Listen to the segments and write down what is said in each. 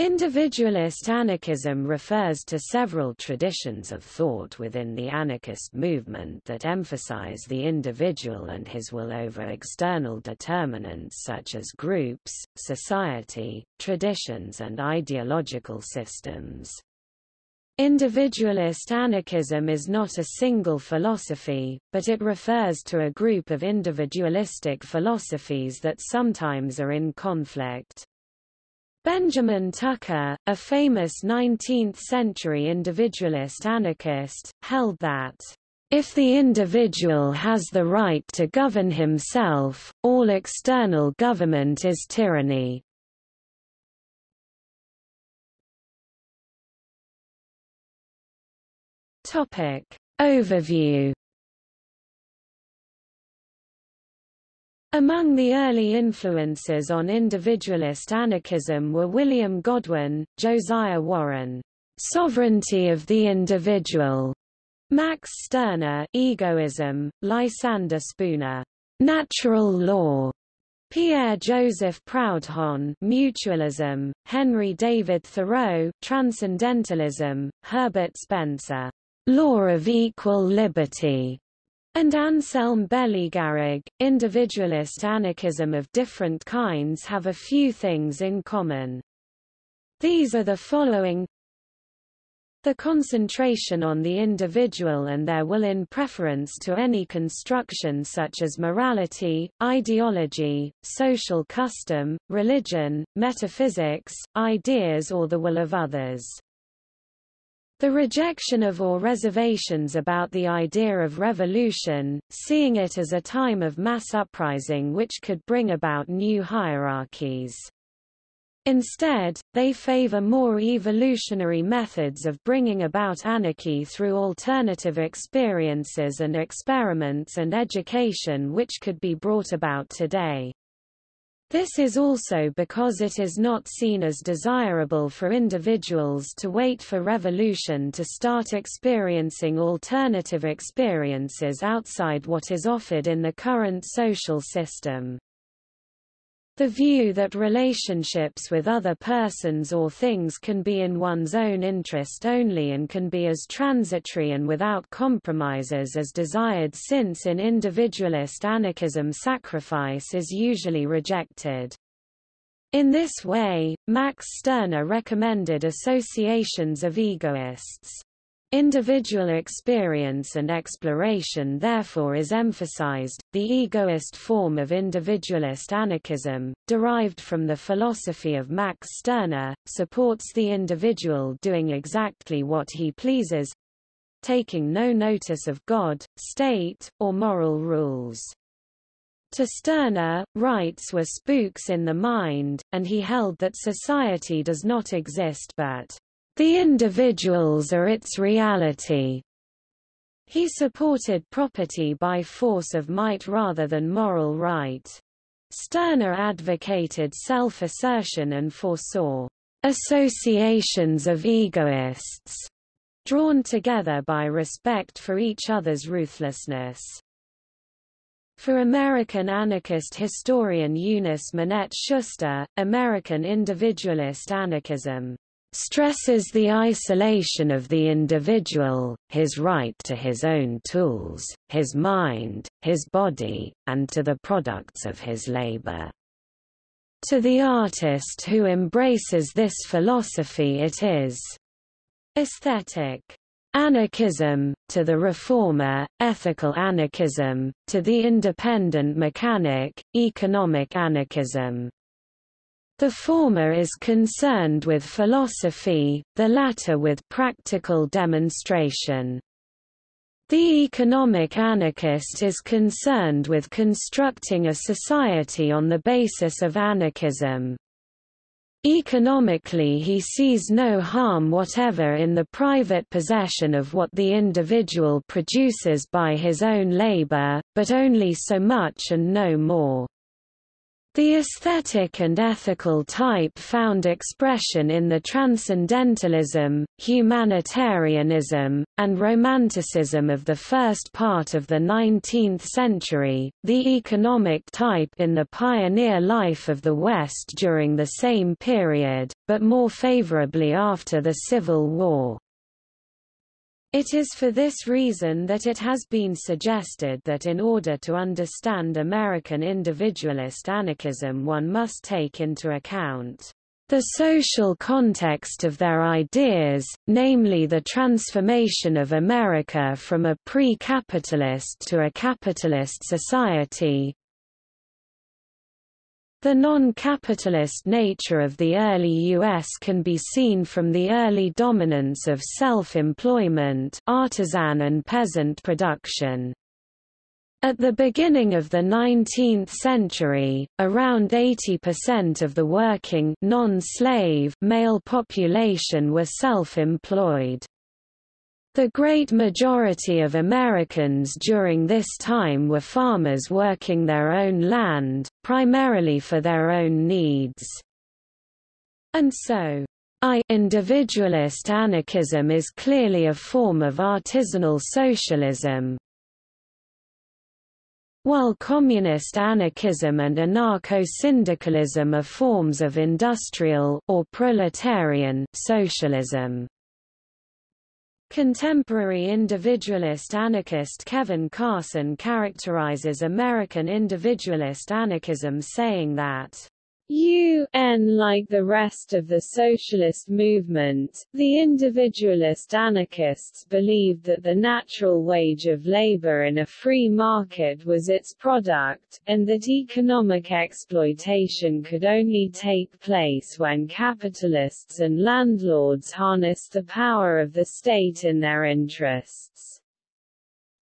Individualist anarchism refers to several traditions of thought within the anarchist movement that emphasize the individual and his will over external determinants such as groups, society, traditions and ideological systems. Individualist anarchism is not a single philosophy, but it refers to a group of individualistic philosophies that sometimes are in conflict. Benjamin Tucker, a famous 19th-century individualist anarchist, held that if the individual has the right to govern himself, all external government is tyranny. Topic. Overview Among the early influences on individualist anarchism were William Godwin, Josiah Warren, Sovereignty of the Individual, Max Stirner, Egoism, Lysander Spooner, Natural Law, Pierre-Joseph Proudhon Mutualism, Henry David Thoreau Transcendentalism, Herbert Spencer Law of Equal Liberty, and Anselm Garrigou, individualist anarchism of different kinds have a few things in common. These are the following the concentration on the individual and their will in preference to any construction such as morality, ideology, social custom, religion, metaphysics, ideas or the will of others. The rejection of or reservations about the idea of revolution, seeing it as a time of mass uprising which could bring about new hierarchies. Instead, they favor more evolutionary methods of bringing about anarchy through alternative experiences and experiments and education which could be brought about today. This is also because it is not seen as desirable for individuals to wait for revolution to start experiencing alternative experiences outside what is offered in the current social system. The view that relationships with other persons or things can be in one's own interest only and can be as transitory and without compromises as desired since in individualist anarchism sacrifice is usually rejected. In this way, Max Stirner recommended associations of egoists. Individual experience and exploration therefore is emphasized. The egoist form of individualist anarchism, derived from the philosophy of Max Stirner, supports the individual doing exactly what he pleases taking no notice of God, state, or moral rules. To Stirner, rights were spooks in the mind, and he held that society does not exist but the individuals are its reality. He supported property by force of might rather than moral right. Stirner advocated self-assertion and foresaw associations of egoists, drawn together by respect for each other's ruthlessness. For American anarchist historian Eunice Minette Schuster, American individualist anarchism stresses the isolation of the individual, his right to his own tools, his mind, his body, and to the products of his labor. To the artist who embraces this philosophy it is aesthetic anarchism, to the reformer, ethical anarchism, to the independent mechanic, economic anarchism. The former is concerned with philosophy, the latter with practical demonstration. The economic anarchist is concerned with constructing a society on the basis of anarchism. Economically he sees no harm whatever in the private possession of what the individual produces by his own labor, but only so much and no more. The aesthetic and ethical type found expression in the transcendentalism, humanitarianism, and romanticism of the first part of the 19th century, the economic type in the pioneer life of the West during the same period, but more favorably after the Civil War. It is for this reason that it has been suggested that in order to understand American individualist anarchism one must take into account the social context of their ideas, namely the transformation of America from a pre-capitalist to a capitalist society, the non-capitalist nature of the early U.S. can be seen from the early dominance of self-employment artisan and peasant production. At the beginning of the 19th century, around 80% of the working non-slave male population were self-employed. The great majority of Americans during this time were farmers working their own land, primarily for their own needs. And so, I individualist anarchism is clearly a form of artisanal socialism, while communist anarchism and anarcho-syndicalism are forms of industrial, or proletarian, socialism. Contemporary individualist anarchist Kevin Carson characterizes American individualist anarchism saying that UN like the rest of the socialist movement, the individualist anarchists believed that the natural wage of labor in a free market was its product, and that economic exploitation could only take place when capitalists and landlords harnessed the power of the state in their interests.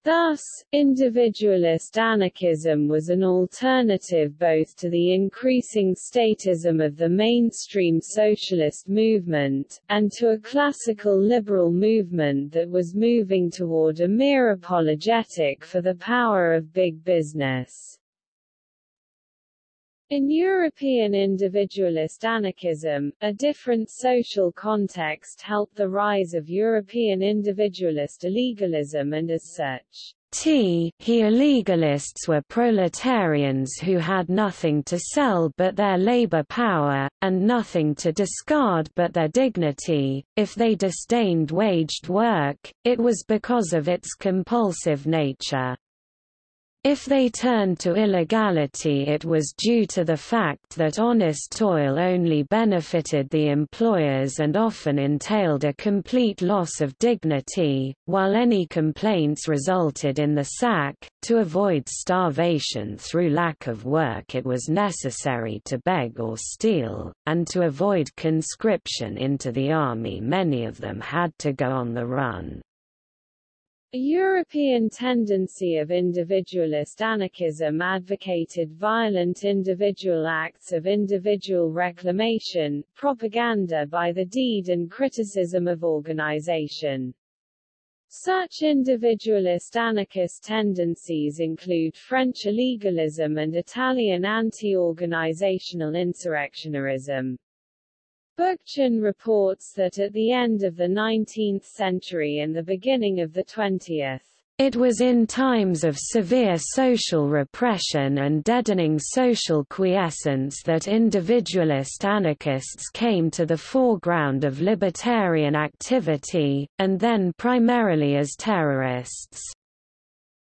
Thus, individualist anarchism was an alternative both to the increasing statism of the mainstream socialist movement, and to a classical liberal movement that was moving toward a mere apologetic for the power of big business. In European individualist anarchism, a different social context helped the rise of European individualist illegalism and as such, T he illegalists were proletarians who had nothing to sell but their labor power, and nothing to discard but their dignity. If they disdained waged work, it was because of its compulsive nature. If they turned to illegality it was due to the fact that honest toil only benefited the employers and often entailed a complete loss of dignity, while any complaints resulted in the sack. To avoid starvation through lack of work it was necessary to beg or steal, and to avoid conscription into the army many of them had to go on the run. A European tendency of individualist anarchism advocated violent individual acts of individual reclamation, propaganda by the deed and criticism of organization. Such individualist anarchist tendencies include French illegalism and Italian anti-organizational insurrectionarism. Bookchin reports that at the end of the 19th century and the beginning of the 20th, it was in times of severe social repression and deadening social quiescence that individualist anarchists came to the foreground of libertarian activity, and then primarily as terrorists.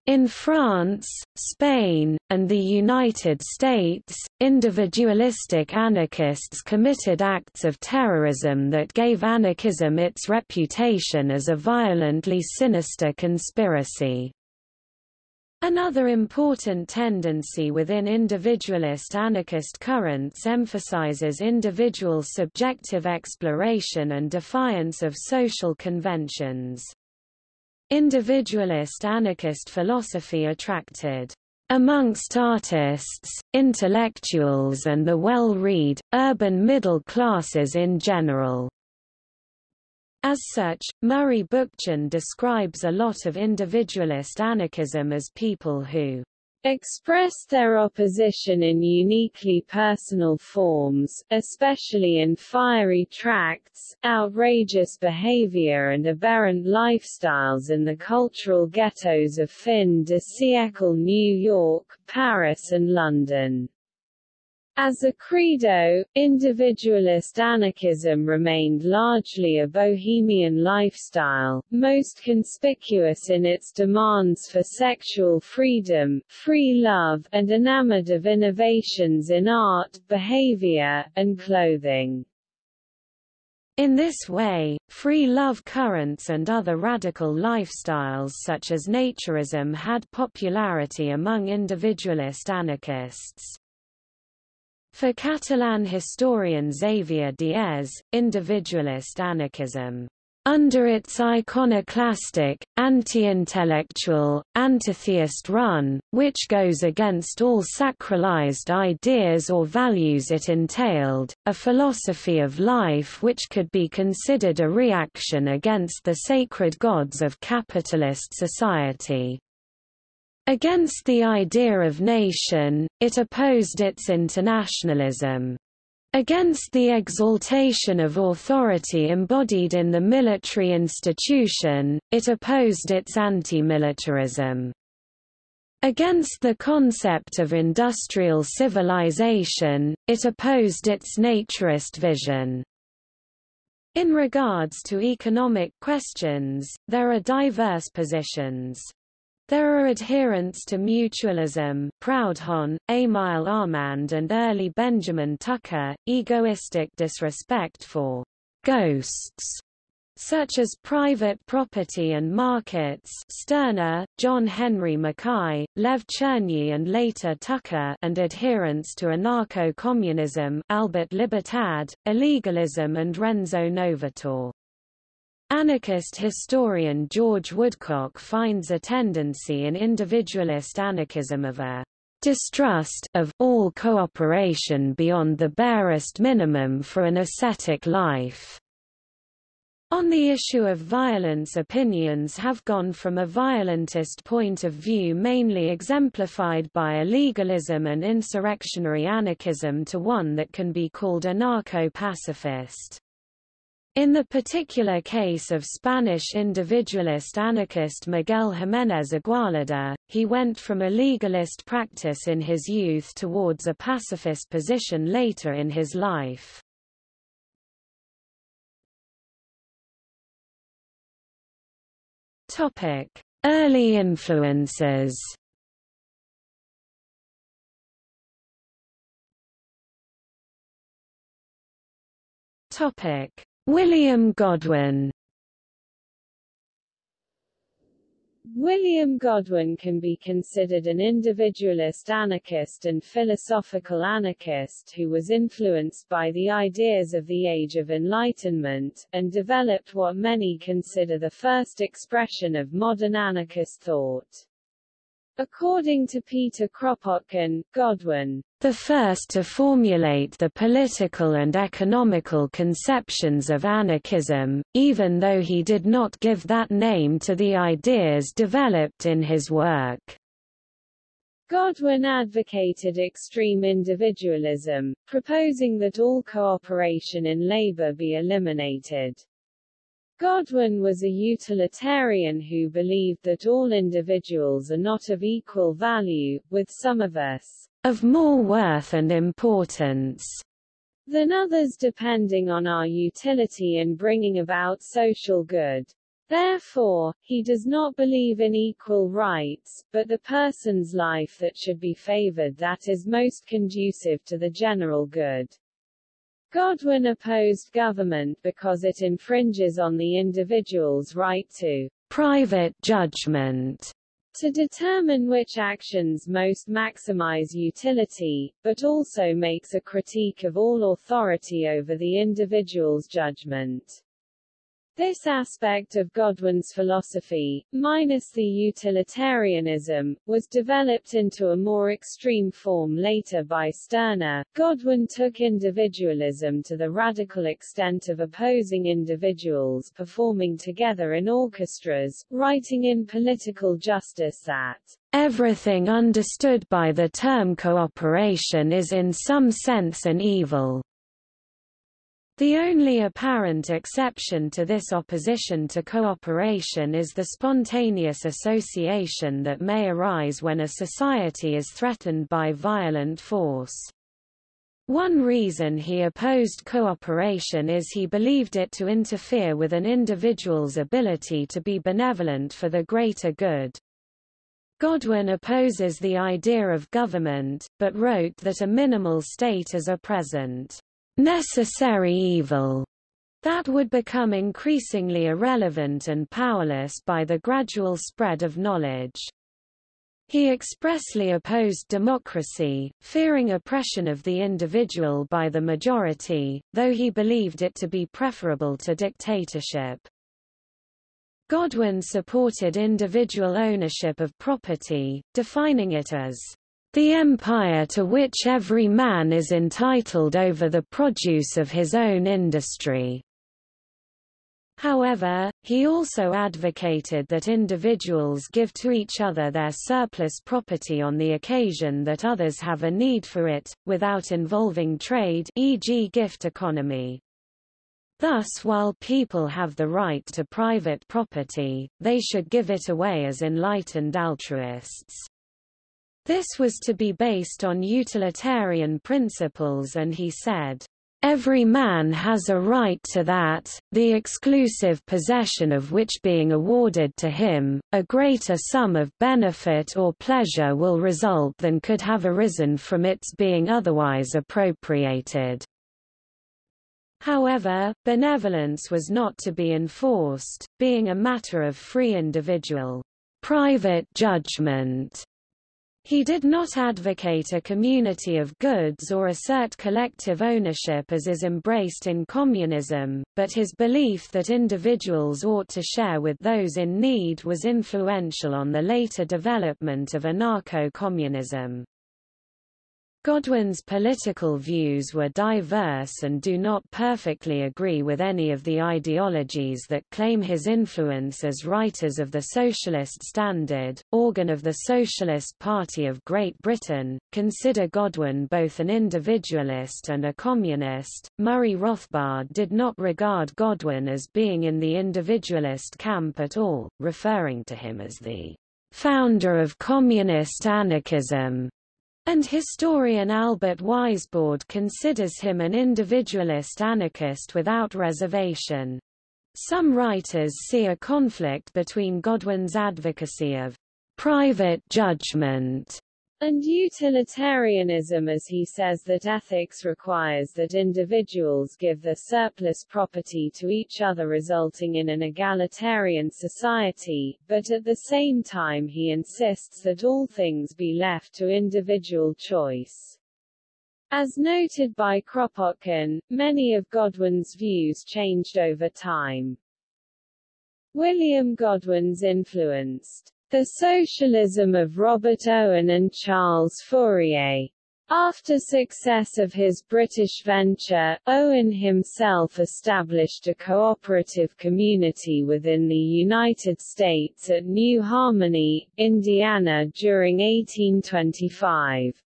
In France, Spain, and the United States, individualistic anarchists committed acts of terrorism that gave anarchism its reputation as a violently sinister conspiracy. Another important tendency within individualist anarchist currents emphasizes individual subjective exploration and defiance of social conventions. Individualist anarchist philosophy attracted amongst artists, intellectuals and the well-read, urban middle classes in general. As such, Murray Bookchin describes a lot of individualist anarchism as people who expressed their opposition in uniquely personal forms, especially in fiery tracts, outrageous behavior and aberrant lifestyles in the cultural ghettos of fin de siècle New York, Paris and London. As a credo, individualist anarchism remained largely a bohemian lifestyle, most conspicuous in its demands for sexual freedom, free love, and enamored of innovations in art, behavior, and clothing. In this way, free love currents and other radical lifestyles such as naturism had popularity among individualist anarchists. For Catalan historian Xavier Diez, individualist anarchism under its iconoclastic, anti-intellectual, antitheist run, which goes against all sacralized ideas or values it entailed, a philosophy of life which could be considered a reaction against the sacred gods of capitalist society. Against the idea of nation, it opposed its internationalism. Against the exaltation of authority embodied in the military institution, it opposed its anti-militarism. Against the concept of industrial civilization, it opposed its naturist vision. In regards to economic questions, there are diverse positions. There are adherents to mutualism Proudhon, Émile Armand and early Benjamin Tucker, egoistic disrespect for «ghosts» such as private property and markets Stirner, John Henry Mackay, Lev Chernyi and later Tucker and adherents to anarcho-communism Albert Libertad, illegalism and Renzo Novatore. Anarchist historian George Woodcock finds a tendency in individualist anarchism of a distrust of all cooperation beyond the barest minimum for an ascetic life. On the issue of violence opinions have gone from a violentist point of view mainly exemplified by illegalism and insurrectionary anarchism to one that can be called anarcho-pacifist. In the particular case of Spanish individualist anarchist Miguel Jiménez Igualada, he went from a legalist practice in his youth towards a pacifist position later in his life. Early influences Topic William Godwin William Godwin can be considered an individualist anarchist and philosophical anarchist who was influenced by the ideas of the Age of Enlightenment, and developed what many consider the first expression of modern anarchist thought. According to Peter Kropotkin, Godwin, the first to formulate the political and economical conceptions of anarchism, even though he did not give that name to the ideas developed in his work. Godwin advocated extreme individualism, proposing that all cooperation in labor be eliminated. Godwin was a utilitarian who believed that all individuals are not of equal value, with some of us of more worth and importance than others depending on our utility in bringing about social good. Therefore, he does not believe in equal rights, but the person's life that should be favored that is most conducive to the general good. Godwin opposed government because it infringes on the individual's right to private judgment to determine which actions most maximize utility, but also makes a critique of all authority over the individual's judgment. This aspect of Godwin's philosophy, minus the utilitarianism, was developed into a more extreme form later by Stirner. Godwin took individualism to the radical extent of opposing individuals performing together in orchestras, writing in Political Justice that Everything understood by the term cooperation is in some sense an evil. The only apparent exception to this opposition to cooperation is the spontaneous association that may arise when a society is threatened by violent force. One reason he opposed cooperation is he believed it to interfere with an individual's ability to be benevolent for the greater good. Godwin opposes the idea of government, but wrote that a minimal state is a present, necessary evil that would become increasingly irrelevant and powerless by the gradual spread of knowledge. He expressly opposed democracy, fearing oppression of the individual by the majority, though he believed it to be preferable to dictatorship. Godwin supported individual ownership of property, defining it as the empire to which every man is entitled over the produce of his own industry. However, he also advocated that individuals give to each other their surplus property on the occasion that others have a need for it, without involving trade e.g. gift economy. Thus while people have the right to private property, they should give it away as enlightened altruists. This was to be based on utilitarian principles and he said, Every man has a right to that, the exclusive possession of which being awarded to him, a greater sum of benefit or pleasure will result than could have arisen from its being otherwise appropriated. However, benevolence was not to be enforced, being a matter of free individual private judgment. He did not advocate a community of goods or assert collective ownership as is embraced in communism, but his belief that individuals ought to share with those in need was influential on the later development of anarcho-communism. Godwin's political views were diverse and do not perfectly agree with any of the ideologies that claim his influence as writers of the Socialist Standard, organ of the Socialist Party of Great Britain, consider Godwin both an individualist and a communist. Murray Rothbard did not regard Godwin as being in the individualist camp at all, referring to him as the founder of communist anarchism. And historian Albert Weisbord considers him an individualist anarchist without reservation. Some writers see a conflict between Godwin's advocacy of private judgment and utilitarianism as he says that ethics requires that individuals give their surplus property to each other resulting in an egalitarian society, but at the same time he insists that all things be left to individual choice. As noted by Kropotkin, many of Godwin's views changed over time. William Godwin's influenced the Socialism of Robert Owen and Charles Fourier. After success of his British venture, Owen himself established a cooperative community within the United States at New Harmony, Indiana during 1825.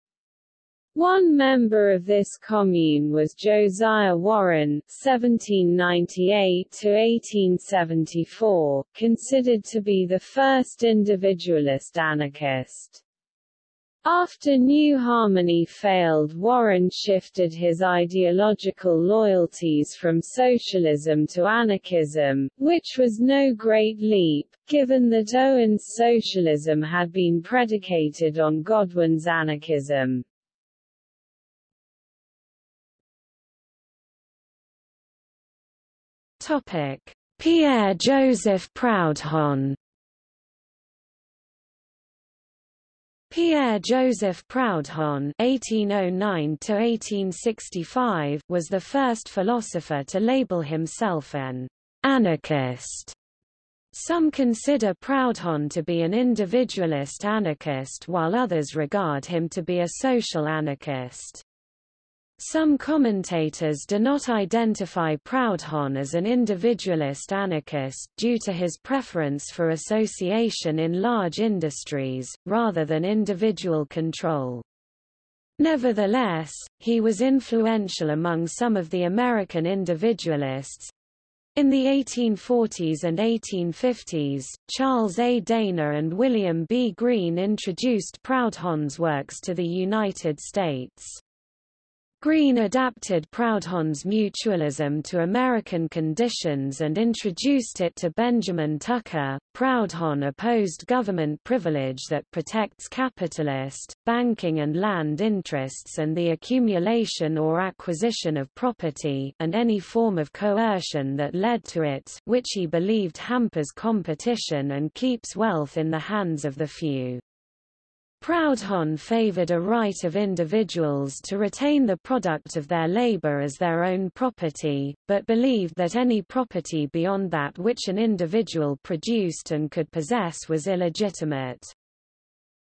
One member of this commune was Josiah Warren (1798–1874), considered to be the first individualist anarchist. After New Harmony failed Warren shifted his ideological loyalties from socialism to anarchism, which was no great leap, given that Owen's socialism had been predicated on Godwin's anarchism. Pierre-Joseph Proudhon Pierre-Joseph Proudhon (1809–1865) was the first philosopher to label himself an anarchist. Some consider Proudhon to be an individualist anarchist while others regard him to be a social anarchist. Some commentators do not identify Proudhon as an individualist anarchist due to his preference for association in large industries, rather than individual control. Nevertheless, he was influential among some of the American individualists. In the 1840s and 1850s, Charles A. Dana and William B. Greene introduced Proudhon's works to the United States. Greene adapted Proudhon's mutualism to American conditions and introduced it to Benjamin Tucker. Proudhon opposed government privilege that protects capitalist, banking and land interests and the accumulation or acquisition of property and any form of coercion that led to it which he believed hampers competition and keeps wealth in the hands of the few. Proudhon favored a right of individuals to retain the product of their labor as their own property, but believed that any property beyond that which an individual produced and could possess was illegitimate.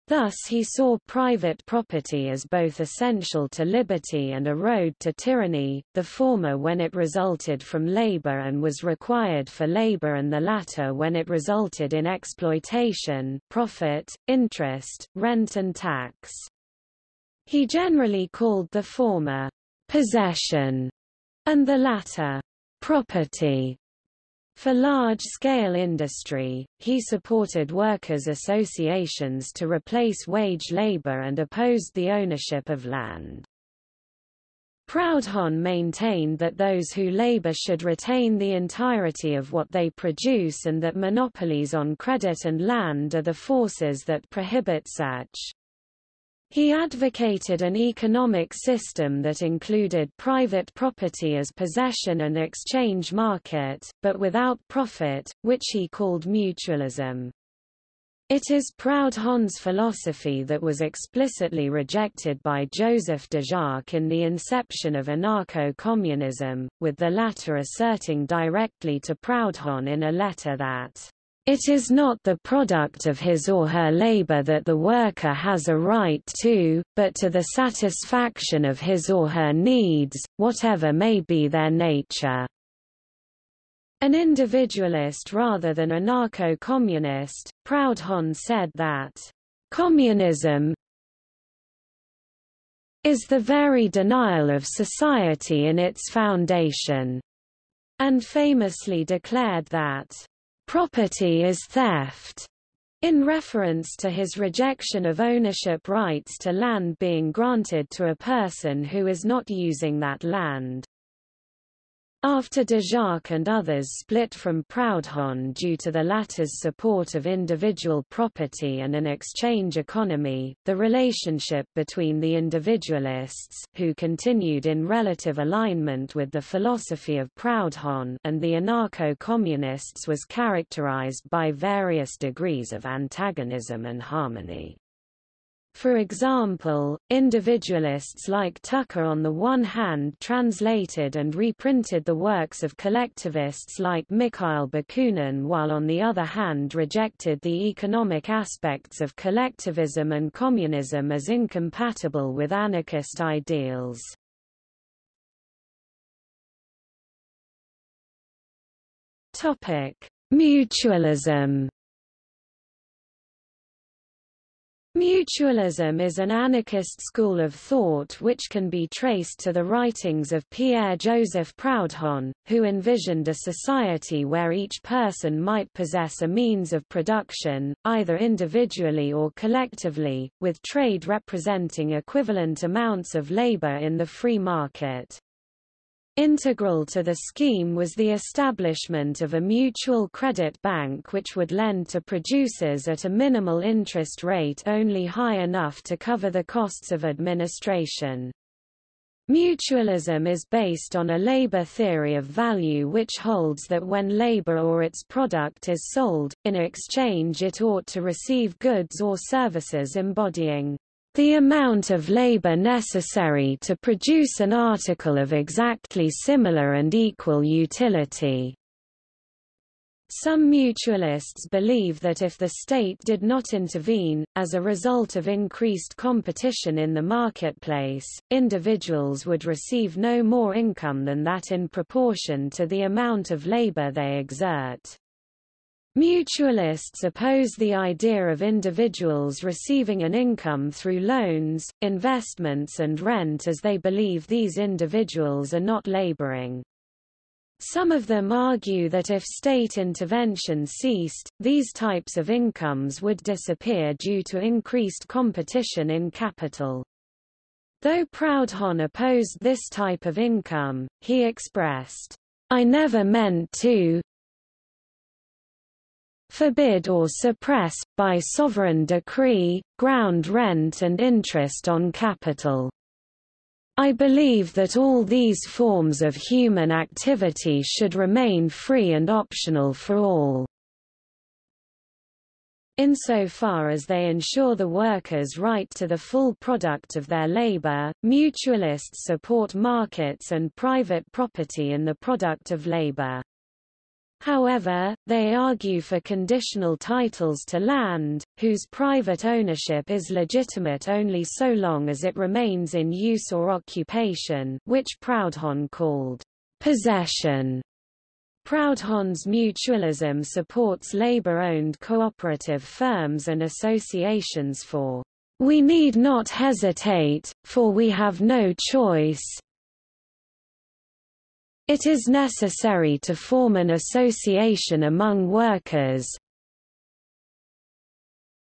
Thus he saw private property as both essential to liberty and a road to tyranny, the former when it resulted from labor and was required for labor and the latter when it resulted in exploitation, profit, interest, rent and tax. He generally called the former possession and the latter property. For large-scale industry, he supported workers' associations to replace wage labor and opposed the ownership of land. Proudhon maintained that those who labor should retain the entirety of what they produce and that monopolies on credit and land are the forces that prohibit such. He advocated an economic system that included private property as possession and exchange market, but without profit, which he called mutualism. It is Proudhon's philosophy that was explicitly rejected by Joseph Déjacque in the inception of anarcho-communism, with the latter asserting directly to Proudhon in a letter that it is not the product of his or her labor that the worker has a right to, but to the satisfaction of his or her needs, whatever may be their nature. An individualist rather than a anarcho-communist, Proudhon said that, "...communism is the very denial of society in its foundation," and famously declared that, Property is theft, in reference to his rejection of ownership rights to land being granted to a person who is not using that land. After Déjacque and others split from Proudhon due to the latter's support of individual property and an exchange economy, the relationship between the individualists who continued in relative alignment with the philosophy of Proudhon and the anarcho-communists was characterized by various degrees of antagonism and harmony. For example, individualists like Tucker on the one hand translated and reprinted the works of collectivists like Mikhail Bakunin while on the other hand rejected the economic aspects of collectivism and communism as incompatible with anarchist ideals. Mutualism Mutualism is an anarchist school of thought which can be traced to the writings of Pierre-Joseph Proudhon, who envisioned a society where each person might possess a means of production, either individually or collectively, with trade representing equivalent amounts of labor in the free market. Integral to the scheme was the establishment of a mutual credit bank which would lend to producers at a minimal interest rate only high enough to cover the costs of administration. Mutualism is based on a labor theory of value which holds that when labor or its product is sold, in exchange it ought to receive goods or services embodying the amount of labor necessary to produce an article of exactly similar and equal utility. Some mutualists believe that if the state did not intervene, as a result of increased competition in the marketplace, individuals would receive no more income than that in proportion to the amount of labor they exert. Mutualists oppose the idea of individuals receiving an income through loans, investments and rent as they believe these individuals are not laboring. Some of them argue that if state intervention ceased, these types of incomes would disappear due to increased competition in capital. Though Proudhon opposed this type of income, he expressed, I never meant to, forbid or suppress, by sovereign decree, ground rent and interest on capital. I believe that all these forms of human activity should remain free and optional for all. Insofar as they ensure the workers' right to the full product of their labor, mutualists support markets and private property in the product of labor. However, they argue for conditional titles to land, whose private ownership is legitimate only so long as it remains in use or occupation which Proudhon called possession. Proudhon's mutualism supports labor-owned cooperative firms and associations for we need not hesitate, for we have no choice, it is necessary to form an association among workers,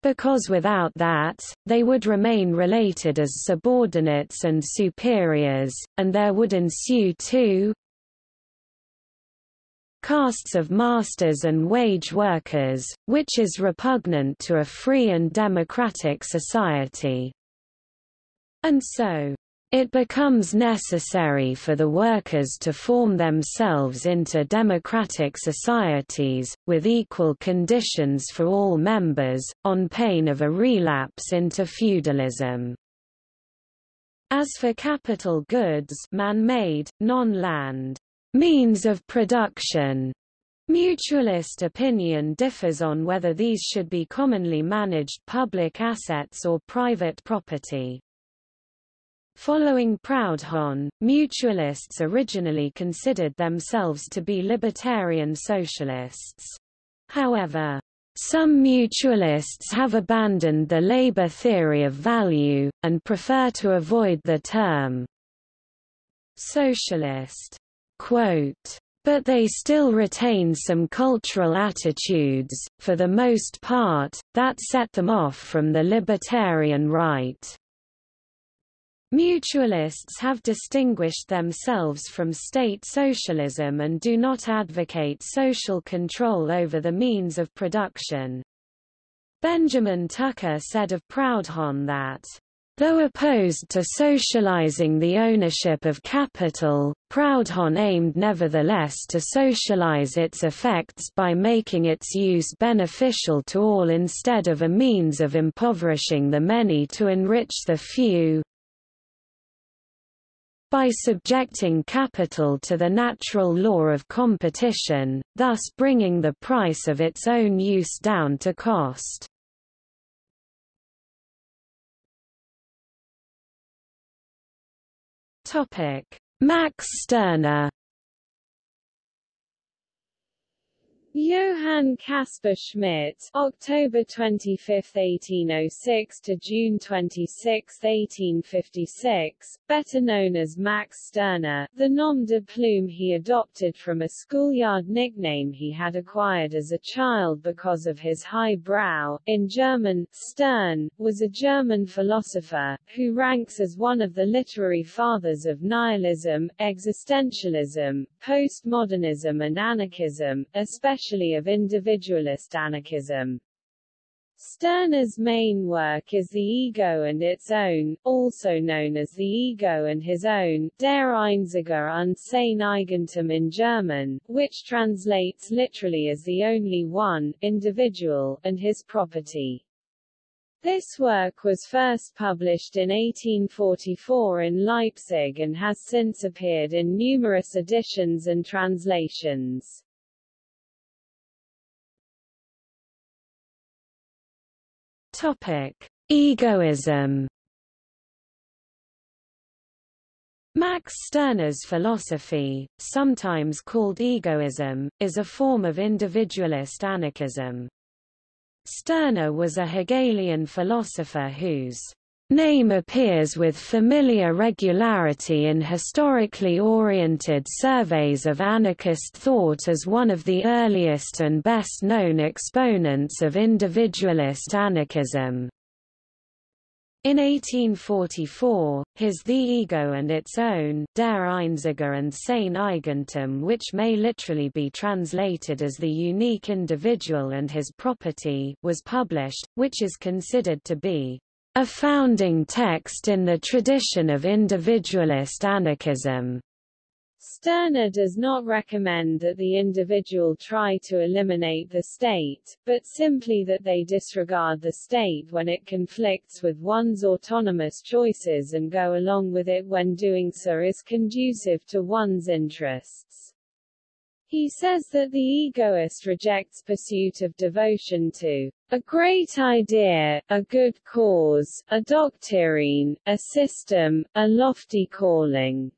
because without that, they would remain related as subordinates and superiors, and there would ensue two castes of masters and wage workers, which is repugnant to a free and democratic society. And so, it becomes necessary for the workers to form themselves into democratic societies, with equal conditions for all members, on pain of a relapse into feudalism. As for capital goods man-made, non-land means of production, Mutualist opinion differs on whether these should be commonly managed public assets or private property. Following Proudhon, mutualists originally considered themselves to be libertarian socialists. However, some mutualists have abandoned the labor theory of value, and prefer to avoid the term socialist. Quote, but they still retain some cultural attitudes, for the most part, that set them off from the libertarian right. Mutualists have distinguished themselves from state socialism and do not advocate social control over the means of production. Benjamin Tucker said of Proudhon that, Though opposed to socializing the ownership of capital, Proudhon aimed nevertheless to socialize its effects by making its use beneficial to all instead of a means of impoverishing the many to enrich the few by subjecting capital to the natural law of competition, thus bringing the price of its own use down to cost. Max Stirner Johann Caspar Schmidt October 25, 1806 to June 26, 1856, better known as Max Stirner, the nom de plume he adopted from a schoolyard nickname he had acquired as a child because of his high brow, in German, Stern, was a German philosopher, who ranks as one of the literary fathers of nihilism, existentialism, postmodernism and anarchism, especially especially of individualist anarchism. Stirner's main work is The Ego and Its Own, also known as The Ego and His Own, Der Einzige und sein Eigentum in German, which translates literally as the only one, individual, and his property. This work was first published in 1844 in Leipzig and has since appeared in numerous editions and translations. Topic: Egoism. Max Stirner's philosophy, sometimes called egoism, is a form of individualist anarchism. Stirner was a Hegelian philosopher whose name appears with familiar regularity in historically oriented surveys of anarchist thought as one of the earliest and best-known exponents of individualist anarchism. In 1844, his The Ego and Its Own Der Einzige und Sein Eigentum which may literally be translated as The Unique Individual and His Property was published, which is considered to be a founding text in the tradition of individualist anarchism. Stirner does not recommend that the individual try to eliminate the state, but simply that they disregard the state when it conflicts with one's autonomous choices and go along with it when doing so is conducive to one's interests. He says that the egoist rejects pursuit of devotion to a great idea, a good cause, a doctrine, a system, a lofty calling,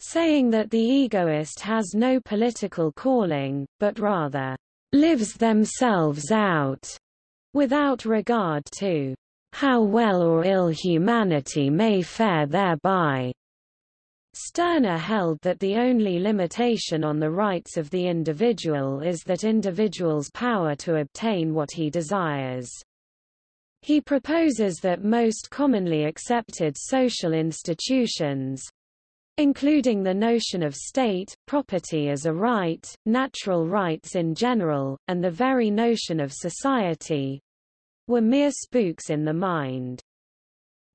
saying that the egoist has no political calling, but rather lives themselves out, without regard to how well or ill humanity may fare thereby. Stirner held that the only limitation on the rights of the individual is that individual's power to obtain what he desires. He proposes that most commonly accepted social institutions, including the notion of state, property as a right, natural rights in general, and the very notion of society, were mere spooks in the mind.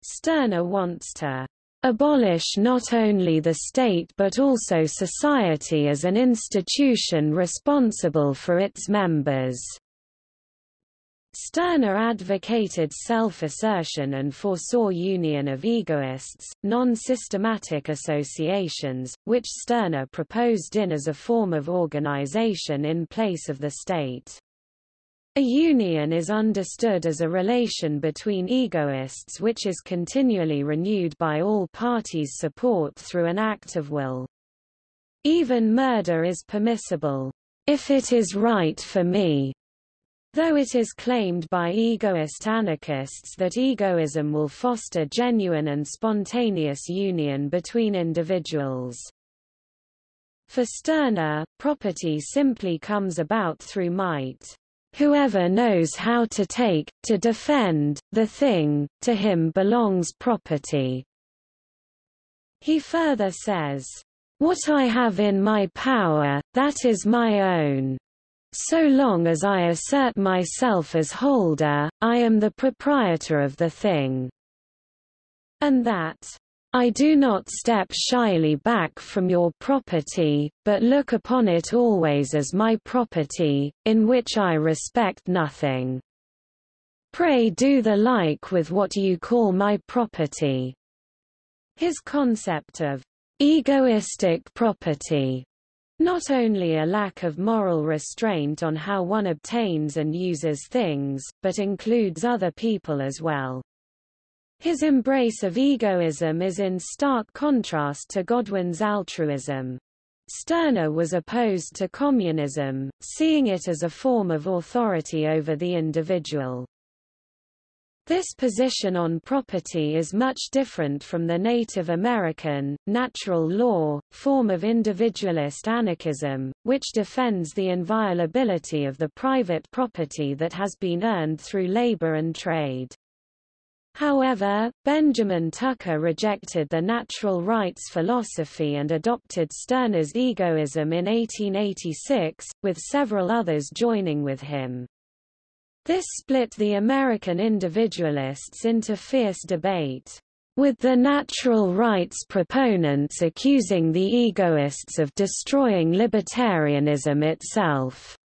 Stirner wants to abolish not only the state but also society as an institution responsible for its members. Stirner advocated self-assertion and foresaw union of egoists, non-systematic associations, which Stirner proposed in as a form of organization in place of the state. A union is understood as a relation between egoists which is continually renewed by all parties' support through an act of will. Even murder is permissible, if it is right for me, Though it is claimed by egoist anarchists that egoism will foster genuine and spontaneous union between individuals. For Stirner, property simply comes about through might. Whoever knows how to take, to defend, the thing, to him belongs property. He further says, What I have in my power, that is my own. So long as I assert myself as holder, I am the proprietor of the thing. And that, I do not step shyly back from your property, but look upon it always as my property, in which I respect nothing. Pray do the like with what you call my property. His concept of egoistic property not only a lack of moral restraint on how one obtains and uses things, but includes other people as well. His embrace of egoism is in stark contrast to Godwin's altruism. Stirner was opposed to communism, seeing it as a form of authority over the individual. This position on property is much different from the Native American, natural law, form of individualist anarchism, which defends the inviolability of the private property that has been earned through labor and trade. However, Benjamin Tucker rejected the natural rights philosophy and adopted Stirner's egoism in 1886, with several others joining with him. This split the American individualists into fierce debate, with the natural rights proponents accusing the egoists of destroying libertarianism itself.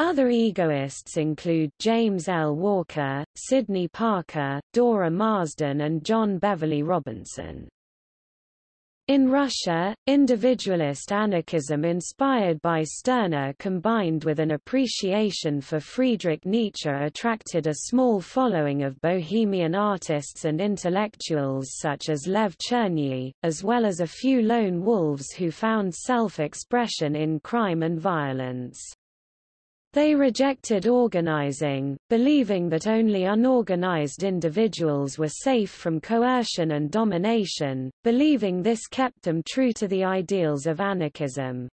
Other egoists include James L. Walker, Sidney Parker, Dora Marsden and John Beverly Robinson. In Russia, individualist anarchism inspired by Stirner combined with an appreciation for Friedrich Nietzsche attracted a small following of bohemian artists and intellectuals such as Lev Chernyi, as well as a few lone wolves who found self-expression in crime and violence. They rejected organizing, believing that only unorganized individuals were safe from coercion and domination, believing this kept them true to the ideals of anarchism.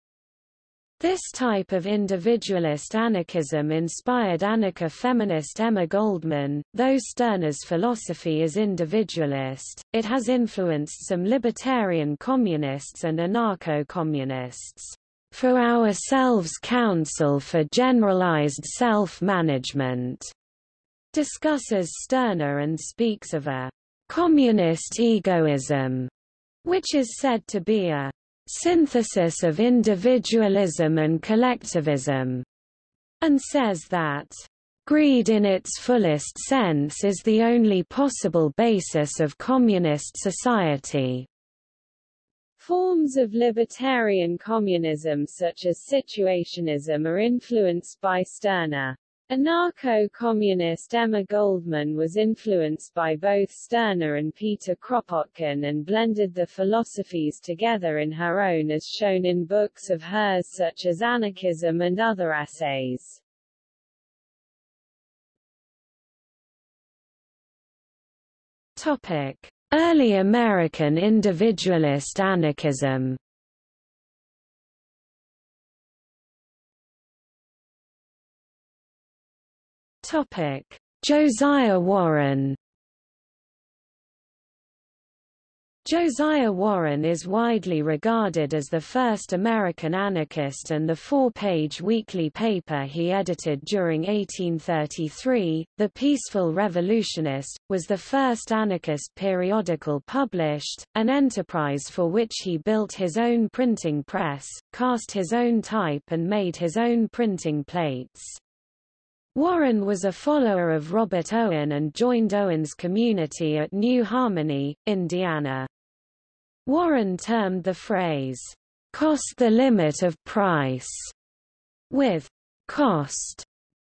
This type of individualist anarchism inspired anarcha-feminist Emma Goldman, though Stirner's philosophy is individualist, it has influenced some libertarian communists and anarcho-communists for ourselves Council for Generalized Self-Management, discusses Stirner and speaks of a communist egoism, which is said to be a synthesis of individualism and collectivism, and says that greed in its fullest sense is the only possible basis of communist society. Forms of libertarian communism such as situationism are influenced by Stirner. Anarcho-communist Emma Goldman was influenced by both Stirner and Peter Kropotkin and blended the philosophies together in her own as shown in books of hers such as Anarchism and other essays. Topic. Early American individualist anarchism. Josiah Warren Josiah Warren is widely regarded as the first American anarchist and the four-page weekly paper he edited during 1833, The Peaceful Revolutionist, was the first anarchist periodical published, an enterprise for which he built his own printing press, cast his own type and made his own printing plates. Warren was a follower of Robert Owen and joined Owen's community at New Harmony, Indiana. Warren termed the phrase, cost the limit of price, with cost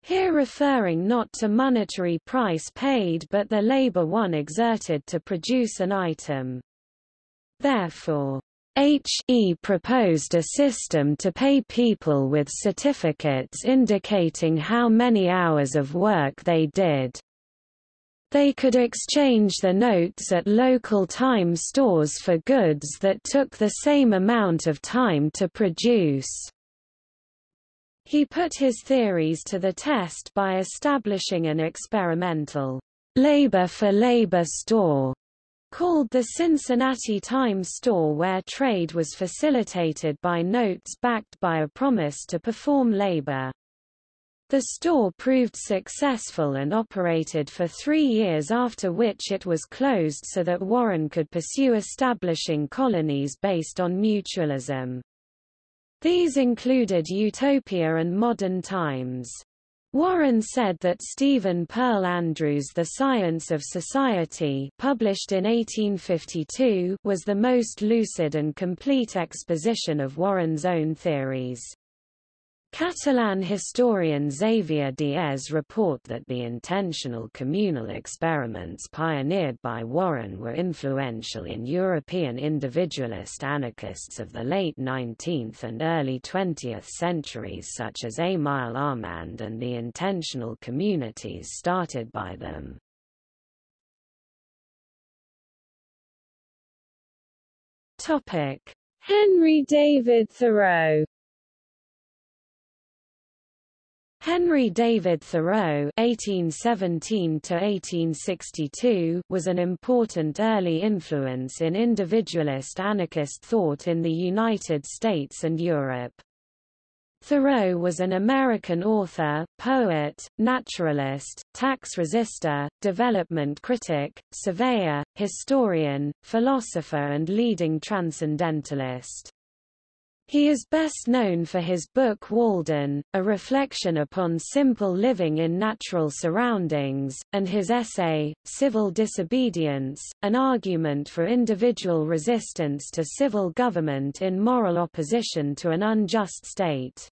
here referring not to monetary price paid but the labor one exerted to produce an item. Therefore, H.E. proposed a system to pay people with certificates indicating how many hours of work they did. They could exchange the notes at local time stores for goods that took the same amount of time to produce. He put his theories to the test by establishing an experimental labor-for-labor store called the Cincinnati Time Store where trade was facilitated by notes backed by a promise to perform labor. The store proved successful and operated for three years after which it was closed so that Warren could pursue establishing colonies based on mutualism. These included Utopia and Modern Times. Warren said that Stephen Pearl Andrews' The Science of Society published in 1852 was the most lucid and complete exposition of Warren's own theories. Catalan historian Xavier Diez report that the intentional communal experiments pioneered by Warren were influential in European individualist anarchists of the late 19th and early 20th centuries such as Émile Armand and the intentional communities started by them. Henry David Thoreau Henry David Thoreau (1817–1862) was an important early influence in individualist anarchist thought in the United States and Europe. Thoreau was an American author, poet, naturalist, tax resister, development critic, surveyor, historian, philosopher and leading transcendentalist. He is best known for his book Walden, a reflection upon simple living in natural surroundings, and his essay, Civil Disobedience, an argument for individual resistance to civil government in moral opposition to an unjust state.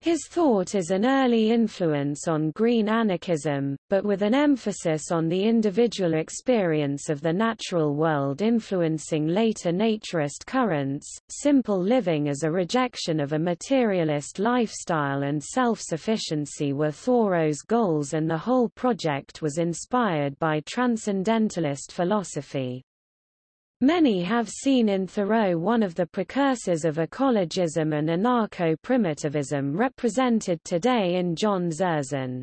His thought is an early influence on green anarchism, but with an emphasis on the individual experience of the natural world influencing later naturist currents. Simple living as a rejection of a materialist lifestyle and self-sufficiency were Thoreau's goals and the whole project was inspired by transcendentalist philosophy. Many have seen in Thoreau one of the precursors of ecologism and anarcho-primitivism represented today in John Zerzan.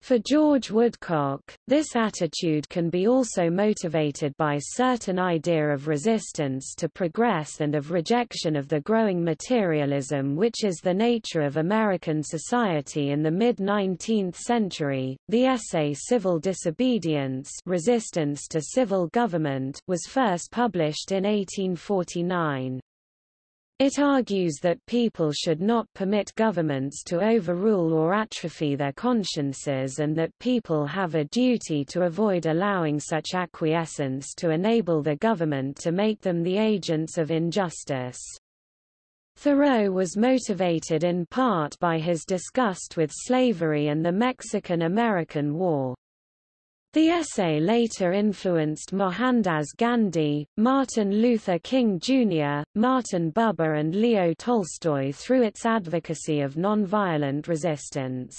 For George Woodcock, this attitude can be also motivated by certain idea of resistance to progress and of rejection of the growing materialism which is the nature of American society in the mid-19th century. The essay Civil Disobedience Resistance to Civil Government was first published in 1849. It argues that people should not permit governments to overrule or atrophy their consciences and that people have a duty to avoid allowing such acquiescence to enable the government to make them the agents of injustice. Thoreau was motivated in part by his disgust with slavery and the Mexican-American War. The essay later influenced Mohandas Gandhi, Martin Luther King Jr., Martin Buber and Leo Tolstoy through its advocacy of nonviolent resistance.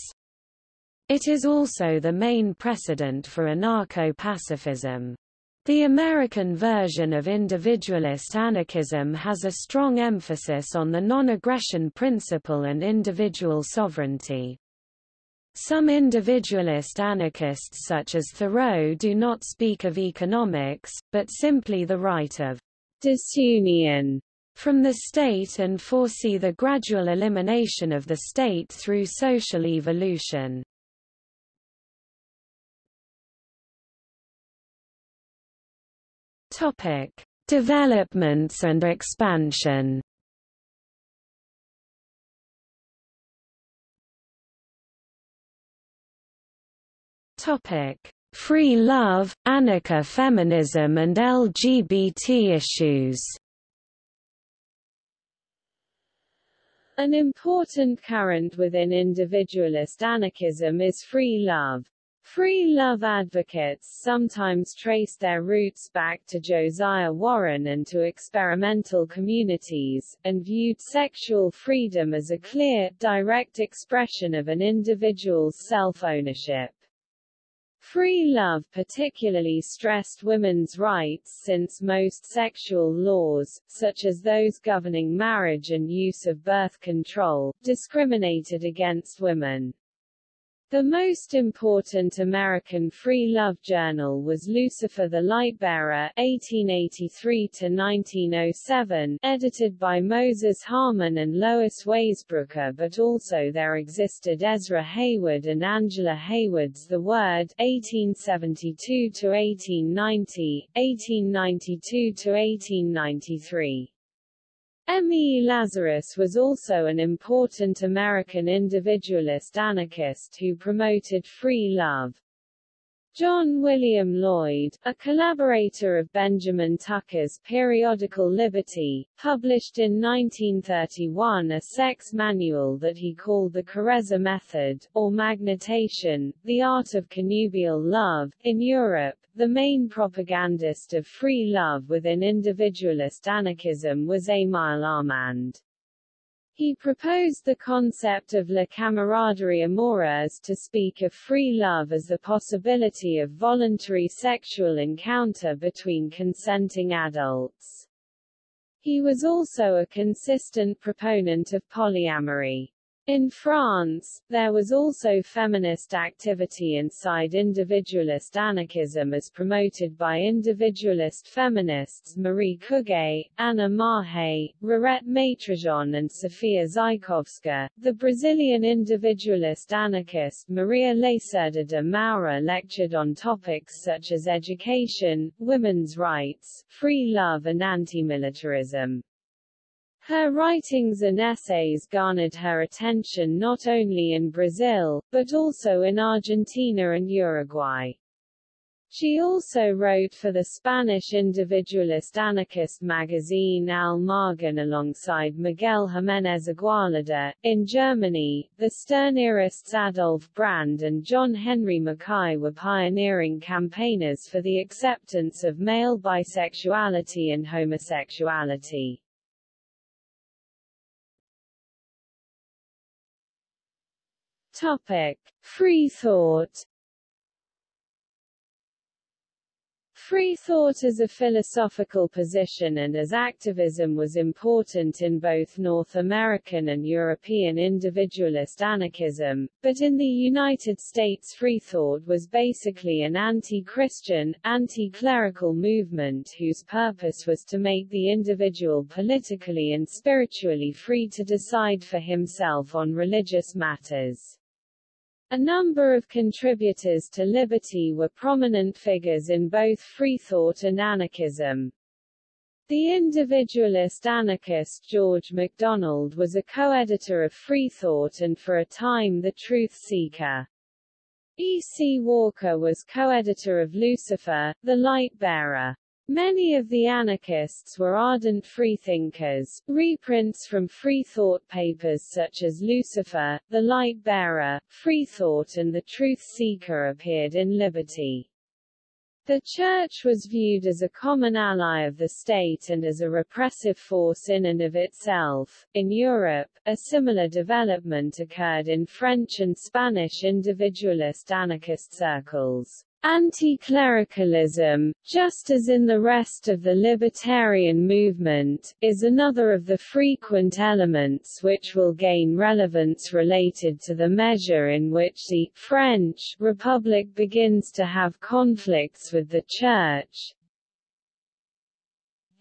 It is also the main precedent for anarcho-pacifism. The American version of individualist anarchism has a strong emphasis on the non-aggression principle and individual sovereignty. Some individualist anarchists such as Thoreau do not speak of economics, but simply the right of disunion from the state and foresee the gradual elimination of the state through social evolution. Topic: Developments and expansion. Topic: Free love, anarcha-feminism and LGBT issues. An important current within individualist anarchism is free love. Free love advocates sometimes trace their roots back to Josiah Warren and to experimental communities, and viewed sexual freedom as a clear, direct expression of an individual's self-ownership. Free love particularly stressed women's rights since most sexual laws, such as those governing marriage and use of birth control, discriminated against women. The most important American free love journal was Lucifer the Lightbearer (1883–1907), edited by Moses Harman and Lois Waisbrooker, but also there existed Ezra Heywood and Angela Heywood's The Word (1872–1890), 1892–1893. M. E. Lazarus was also an important American individualist anarchist who promoted free love. John William Lloyd, a collaborator of Benjamin Tucker's periodical Liberty, published in 1931 a sex manual that he called the Carezza Method, or Magnetation, the art of connubial love. In Europe, the main propagandist of free love within individualist anarchism was Émile Armand. He proposed the concept of la camaraderie amoureuse to speak of free love as the possibility of voluntary sexual encounter between consenting adults. He was also a consistent proponent of polyamory. In France, there was also feminist activity inside individualist anarchism as promoted by individualist feminists Marie Cuget, Anna Maher, Rirette Maitrejean and Sofia Zajkowska. The Brazilian individualist anarchist Maria Lacerda de Moura lectured on topics such as education, women's rights, free love and anti-militarism. Her writings and essays garnered her attention not only in Brazil, but also in Argentina and Uruguay. She also wrote for the Spanish individualist anarchist magazine Al Margen alongside Miguel Jiménez Igualada. In Germany, the Stirnerists Adolf Brand and John Henry Mackay were pioneering campaigners for the acceptance of male bisexuality and homosexuality. Topic: Free thought Free thought as a philosophical position and as activism was important in both North American and European individualist anarchism, but in the United States free thought was basically an anti-Christian, anti-clerical movement whose purpose was to make the individual politically and spiritually free to decide for himself on religious matters. A number of contributors to liberty were prominent figures in both freethought and anarchism. The individualist anarchist George MacDonald was a co-editor of Freethought and for a time the Truth Seeker. E. C. Walker was co-editor of Lucifer, the Light Bearer. Many of the anarchists were ardent freethinkers. Reprints from Freethought papers such as Lucifer, The Light Bearer, Freethought and The Truth Seeker appeared in Liberty. The Church was viewed as a common ally of the state and as a repressive force in and of itself. In Europe, a similar development occurred in French and Spanish individualist anarchist circles. Anti-clericalism, just as in the rest of the libertarian movement, is another of the frequent elements which will gain relevance related to the measure in which the French Republic begins to have conflicts with the Church,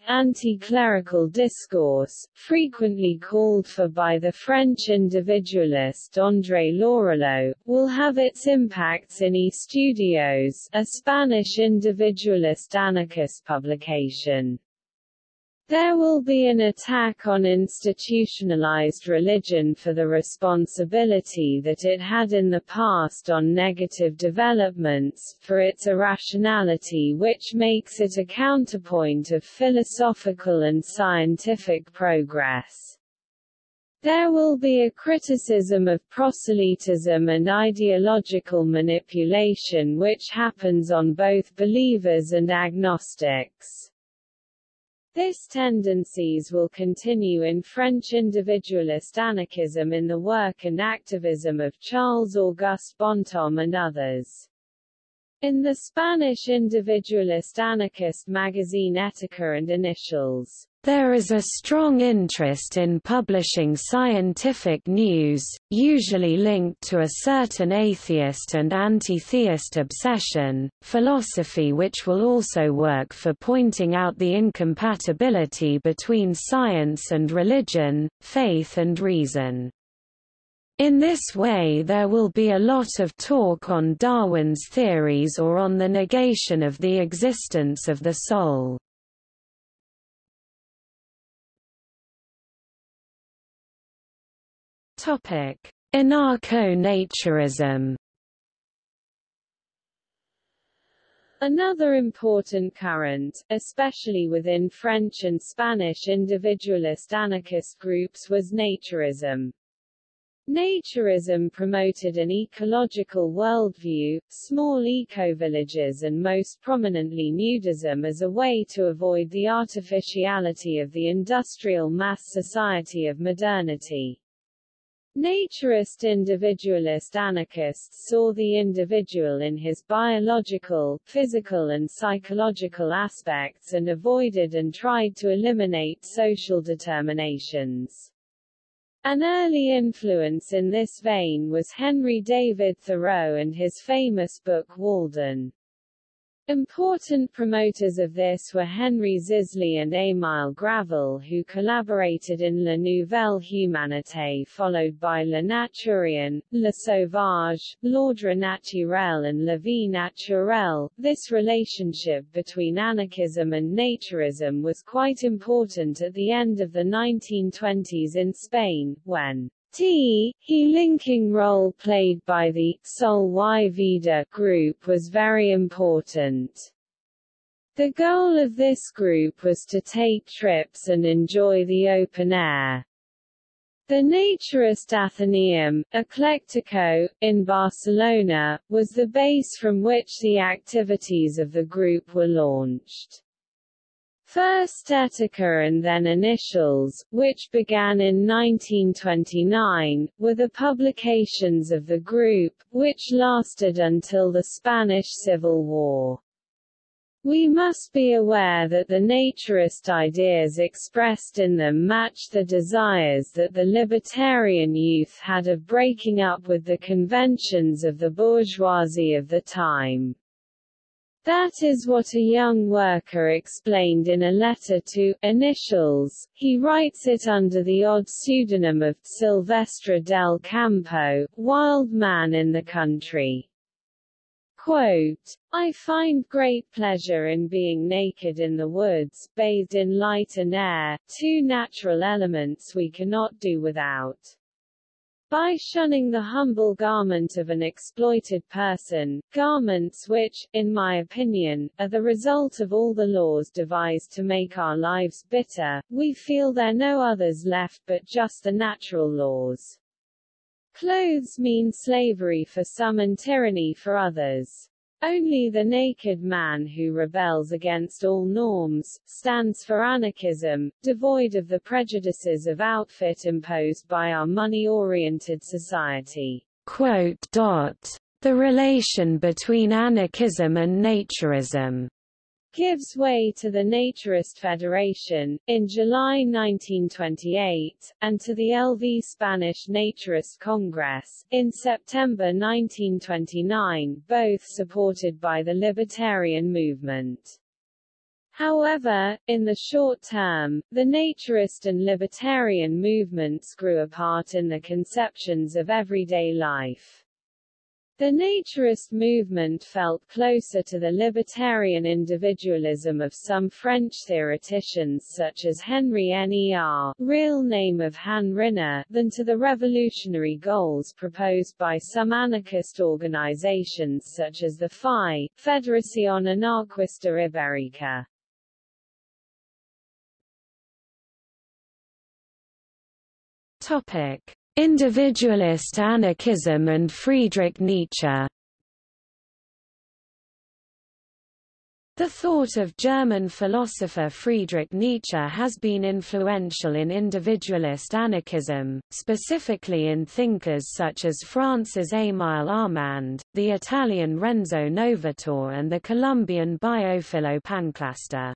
anti-clerical discourse, frequently called for by the French individualist André Lorulot, will have its impacts in Estudios, a Spanish individualist anarchist publication. There will be an attack on institutionalized religion for the responsibility that it had in the past on negative developments, for its irrationality which makes it a counterpoint of philosophical and scientific progress. There will be a criticism of proselytism and ideological manipulation which happens on both believers and agnostics. This tendencies will continue in French individualist anarchism in the work and activism of Charles-Auguste Bonhomme and others. In the Spanish individualist anarchist magazine Etica and Initials, there is a strong interest in publishing scientific news, usually linked to a certain atheist and anti-theist obsession, philosophy which will also work for pointing out the incompatibility between science and religion, faith and reason. In this way there will be a lot of talk on Darwin's theories or on the negation of the existence of the soul. Anarcho-naturism Another important current, especially within French and Spanish individualist anarchist groups was naturism. Naturism promoted an ecological worldview, small eco-villages and most prominently nudism as a way to avoid the artificiality of the industrial mass society of modernity. Naturist individualist anarchists saw the individual in his biological, physical and psychological aspects and avoided and tried to eliminate social determinations. An early influence in this vein was Henry David Thoreau and his famous book Walden. Important promoters of this were Henry Zisly and Émile Gravelle who collaborated in La Nouvelle Humanité followed by Le Naturien, Le Sauvage, L'Ordre Naturel and La Vie Naturelle. This relationship between anarchism and naturism was quite important at the end of the 1920s in Spain, when T. He linking role played by the Sol y Vida group was very important. The goal of this group was to take trips and enjoy the open air. The Naturist Athenaeum, Eclectico, in Barcelona, was the base from which the activities of the group were launched. First Etica and then Initials, which began in 1929, were the publications of the group, which lasted until the Spanish Civil War. We must be aware that the naturist ideas expressed in them matched the desires that the libertarian youth had of breaking up with the conventions of the bourgeoisie of the time. That is what a young worker explained in a letter to Initials. He writes it under the odd pseudonym of Silvestre del Campo, wild man in the country. Quote, I find great pleasure in being naked in the woods, bathed in light and air, two natural elements we cannot do without. By shunning the humble garment of an exploited person, garments which, in my opinion, are the result of all the laws devised to make our lives bitter, we feel there are no others left but just the natural laws. Clothes mean slavery for some and tyranny for others. Only the naked man who rebels against all norms, stands for anarchism, devoid of the prejudices of outfit imposed by our money-oriented society. Quote, dot, the relation between anarchism and naturism gives way to the Naturist Federation, in July 1928, and to the LV Spanish Naturist Congress, in September 1929, both supported by the libertarian movement. However, in the short term, the naturist and libertarian movements grew apart in the conceptions of everyday life. The naturist movement felt closer to the libertarian individualism of some French theoreticians such as Henri Ner real name of Han Ryner, than to the revolutionary goals proposed by some anarchist organizations such as the FAI, Federación Anarquista Ibérica. Topic. Individualist anarchism and Friedrich Nietzsche The thought of German philosopher Friedrich Nietzsche has been influential in individualist anarchism, specifically in thinkers such as France's Émile Armand, the Italian Renzo Novatore and the Colombian Biophilo Panclasta.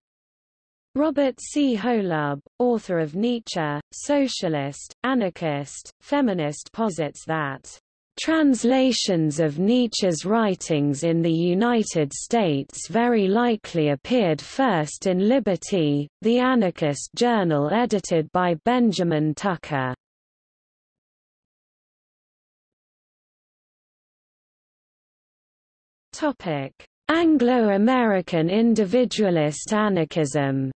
Robert C. Holub, author of Nietzsche, socialist, anarchist, feminist posits that Translations of Nietzsche's writings in the United States very likely appeared first in Liberty, the anarchist journal edited by Benjamin Tucker. Anglo-American individualist anarchism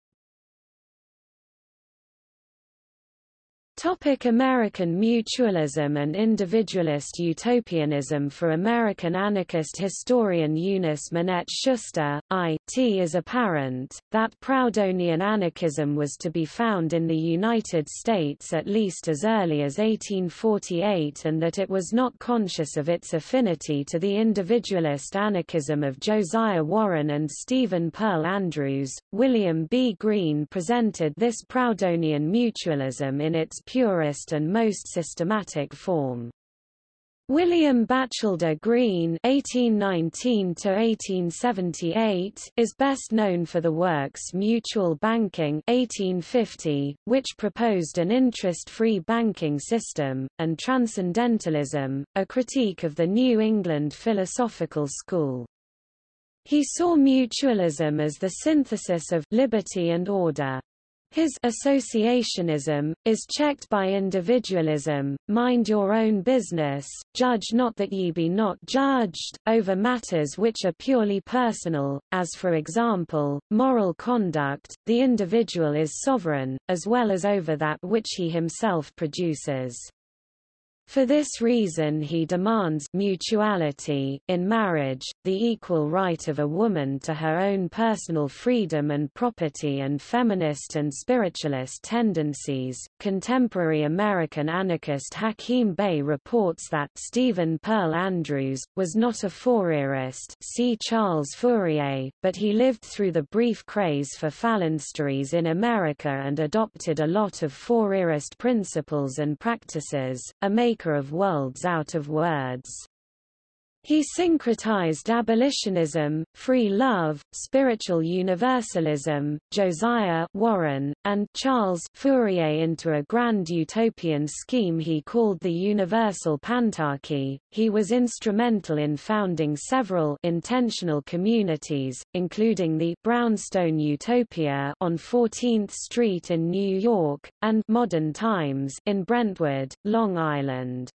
Topic American mutualism and individualist utopianism For American anarchist historian Eunice Minette Schuster, I.T. is apparent, that Proudhonian anarchism was to be found in the United States at least as early as 1848 and that it was not conscious of its affinity to the individualist anarchism of Josiah Warren and Stephen Pearl Andrews. William B. Greene presented this Proudhonian mutualism in its purest and most systematic form. William Batchelder Greene (1819–1878) is best known for the works Mutual Banking (1850), which proposed an interest-free banking system, and Transcendentalism, a critique of the New England philosophical school. He saw mutualism as the synthesis of liberty and order. His associationism, is checked by individualism, mind your own business, judge not that ye be not judged, over matters which are purely personal, as for example, moral conduct, the individual is sovereign, as well as over that which he himself produces. For this reason he demands mutuality in marriage, the equal right of a woman to her own personal freedom and property and feminist and spiritualist tendencies. Contemporary American anarchist Hakim Bey reports that Stephen Pearl Andrews was not a Fourierist, see Charles Fourier, but he lived through the brief craze for phalansteries in America and adopted a lot of Fourierist principles and practices. A maker of worlds out of words. He syncretized abolitionism, free love, spiritual universalism, Josiah Warren, and Charles Fourier into a grand utopian scheme he called the Universal Pantarchy. He was instrumental in founding several intentional communities, including the Brownstone Utopia on 14th Street in New York, and Modern Times in Brentwood, Long Island.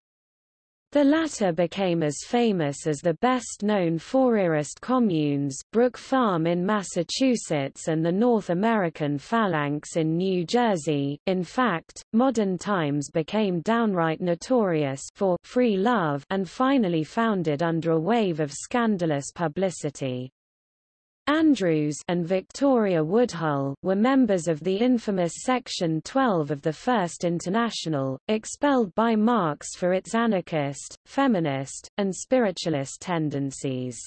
The latter became as famous as the best-known Fourierist communes, Brook Farm in Massachusetts and the North American Phalanx in New Jersey. In fact, Modern Times became downright notorious for free love and finally founded under a wave of scandalous publicity. Andrews and Victoria Woodhull were members of the infamous Section 12 of the First International, expelled by Marx for its anarchist, feminist, and spiritualist tendencies.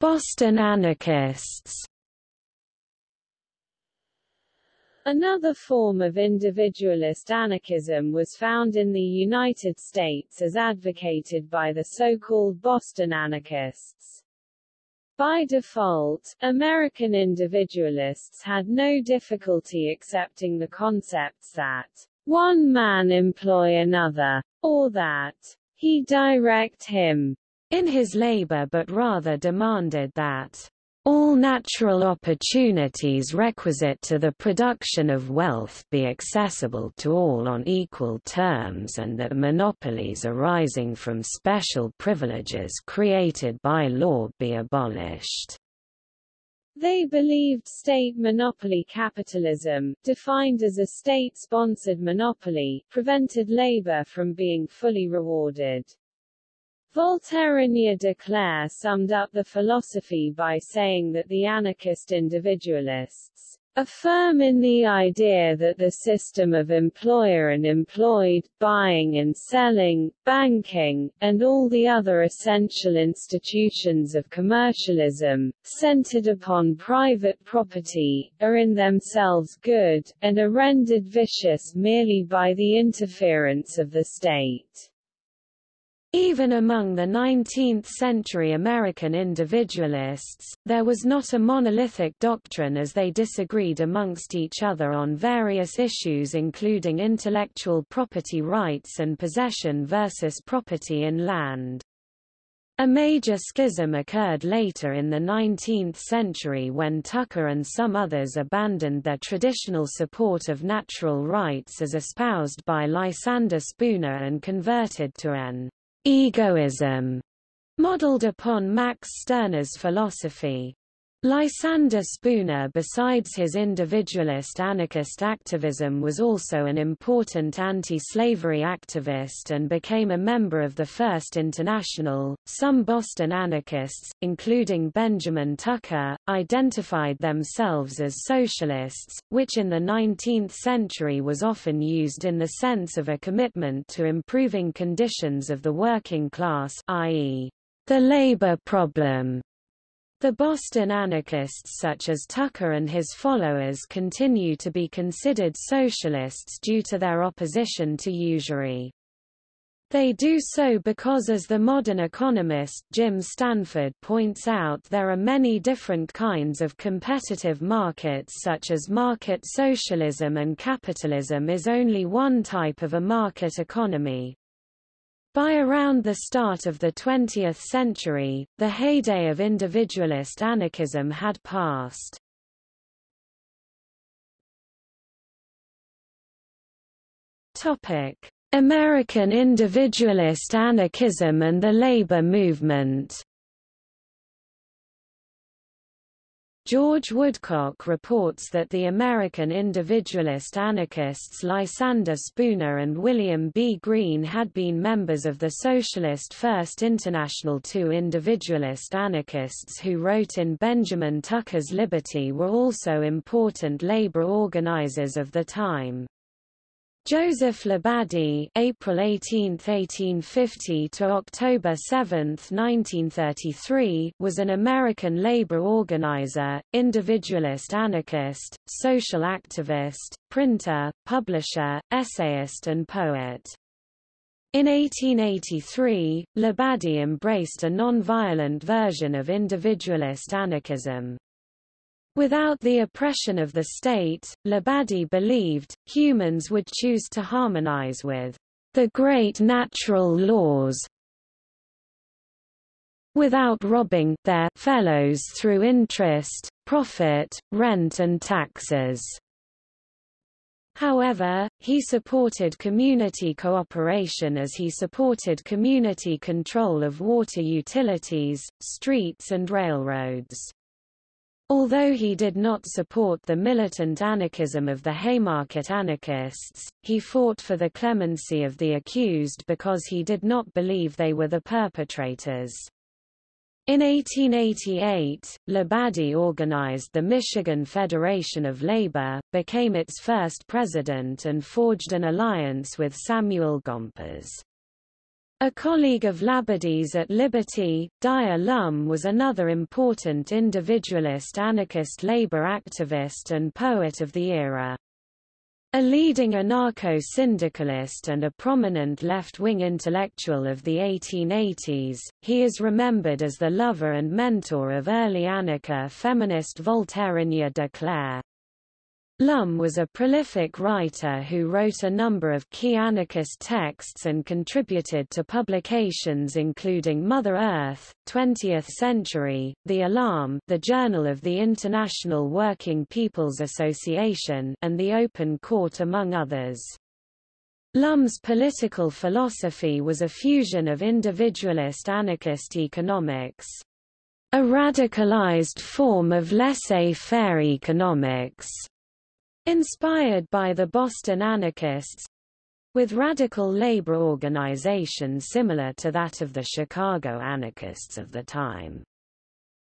Boston anarchists Another form of individualist anarchism was found in the United States as advocated by the so-called Boston anarchists. By default, American individualists had no difficulty accepting the concepts that one man employ another, or that he direct him in his labor but rather demanded that all natural opportunities requisite to the production of wealth be accessible to all on equal terms and that monopolies arising from special privileges created by law be abolished. They believed state monopoly capitalism, defined as a state-sponsored monopoly, prevented labor from being fully rewarded. Voltairine de Cleyre summed up the philosophy by saying that the anarchist individualists affirm in the idea that the system of employer and employed, buying and selling, banking, and all the other essential institutions of commercialism, centered upon private property, are in themselves good, and are rendered vicious merely by the interference of the state. Even among the 19th-century American individualists, there was not a monolithic doctrine as they disagreed amongst each other on various issues including intellectual property rights and possession versus property in land. A major schism occurred later in the 19th century when Tucker and some others abandoned their traditional support of natural rights as espoused by Lysander Spooner and converted to an egoism, modeled upon Max Stirner's philosophy. Lysander Spooner besides his individualist anarchist activism was also an important anti-slavery activist and became a member of the First International. Some Boston anarchists, including Benjamin Tucker, identified themselves as socialists, which in the 19th century was often used in the sense of a commitment to improving conditions of the working class i.e., the labor problem. The Boston anarchists such as Tucker and his followers continue to be considered socialists due to their opposition to usury. They do so because as the modern economist Jim Stanford points out there are many different kinds of competitive markets such as market socialism and capitalism is only one type of a market economy. By around the start of the 20th century, the heyday of individualist anarchism had passed. American individualist anarchism and the labor movement George Woodcock reports that the American individualist anarchists Lysander Spooner and William B. Greene had been members of the Socialist First International. Two individualist anarchists who wrote in Benjamin Tucker's Liberty were also important labor organizers of the time. Joseph Labadie April 18, 1850 to October 7, 1933, was an American labor organizer, individualist anarchist, social activist, printer, publisher, essayist and poet. In 1883, Labadie embraced a non-violent version of individualist anarchism. Without the oppression of the state, Labadie believed, humans would choose to harmonize with the great natural laws without robbing their fellows through interest, profit, rent and taxes. However, he supported community cooperation as he supported community control of water utilities, streets and railroads. Although he did not support the militant anarchism of the Haymarket anarchists, he fought for the clemency of the accused because he did not believe they were the perpetrators. In 1888, Labadie organized the Michigan Federation of Labor, became its first president and forged an alliance with Samuel Gompers. A colleague of Labadie's at Liberty, Dyer Lum was another important individualist anarchist labor activist and poet of the era. A leading anarcho-syndicalist and a prominent left-wing intellectual of the 1880s, he is remembered as the lover and mentor of early anarcha feminist Voltairine de Cleyre. Lum was a prolific writer who wrote a number of key anarchist texts and contributed to publications including Mother Earth, 20th Century, The Alarm, the Journal of the International Working People's Association, and The Open Court among others. Lum's political philosophy was a fusion of individualist anarchist economics, a radicalized form of laissez-faire economics, Inspired by the Boston anarchists, with radical labor organization similar to that of the Chicago anarchists of the time.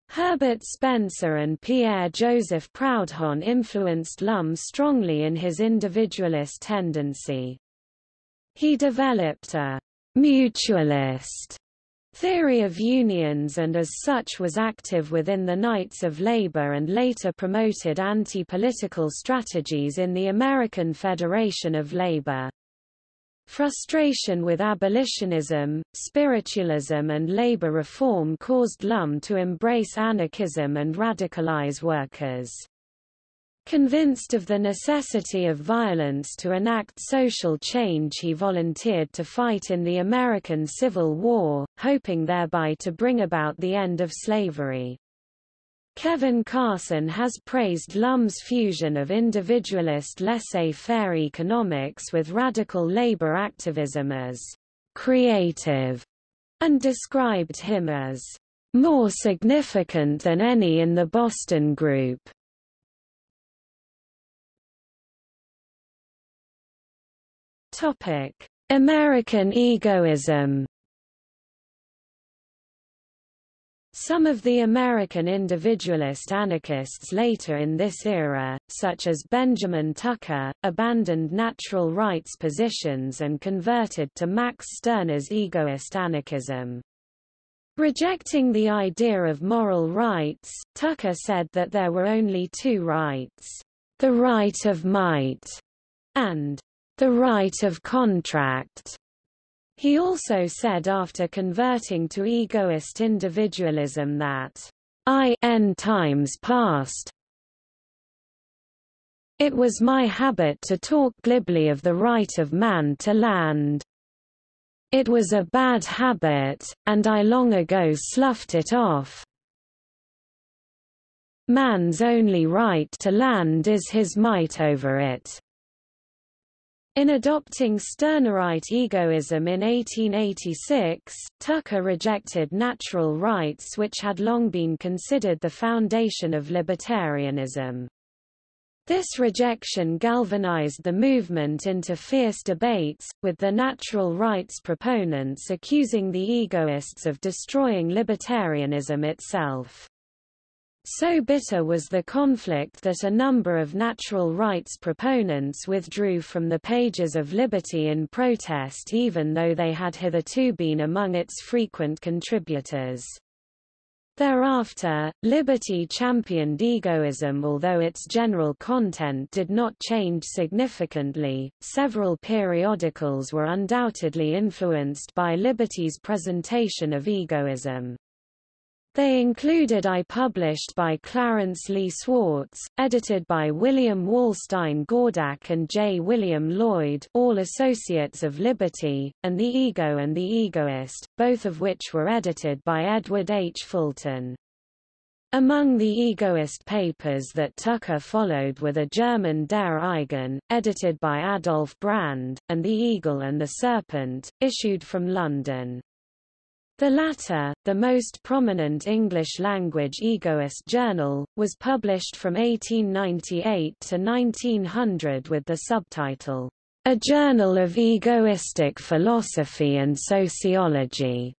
Herbert Spencer and Pierre-Joseph Proudhon influenced Lum strongly in his individualist tendency. He developed a mutualist theory of unions and as such was active within the Knights of Labor and later promoted anti-political strategies in the American Federation of Labor. Frustration with abolitionism, spiritualism and labor reform caused Lum to embrace anarchism and radicalize workers. Convinced of the necessity of violence to enact social change he volunteered to fight in the American Civil War, hoping thereby to bring about the end of slavery. Kevin Carson has praised Lum's fusion of individualist laissez-faire economics with radical labor activism as creative, and described him as more significant than any in the Boston group. Topic: American egoism. Some of the American individualist anarchists later in this era, such as Benjamin Tucker, abandoned natural rights positions and converted to Max Stirner's egoist anarchism. Rejecting the idea of moral rights, Tucker said that there were only two rights, the right of might and the right of contract. He also said after converting to egoist individualism that I n times past it was my habit to talk glibly of the right of man to land. It was a bad habit, and I long ago sloughed it off. Man's only right to land is his might over it. In adopting Stirnerite egoism in 1886, Tucker rejected natural rights which had long been considered the foundation of libertarianism. This rejection galvanized the movement into fierce debates, with the natural rights proponents accusing the egoists of destroying libertarianism itself. So bitter was the conflict that a number of natural rights proponents withdrew from the pages of Liberty in protest even though they had hitherto been among its frequent contributors. Thereafter, Liberty championed egoism although its general content did not change significantly. Several periodicals were undoubtedly influenced by Liberty's presentation of egoism. They included I published by Clarence Lee Swartz, edited by William Walstein Gordak and J. William Lloyd all associates of Liberty, and The Ego and the Egoist, both of which were edited by Edward H. Fulton. Among the egoist papers that Tucker followed were the German Der Eigene, edited by Adolf Brand, and The Eagle and the Serpent, issued from London. The latter, the most prominent English-language egoist journal, was published from 1898 to 1900 with the subtitle, A Journal of Egoistic Philosophy and Sociology.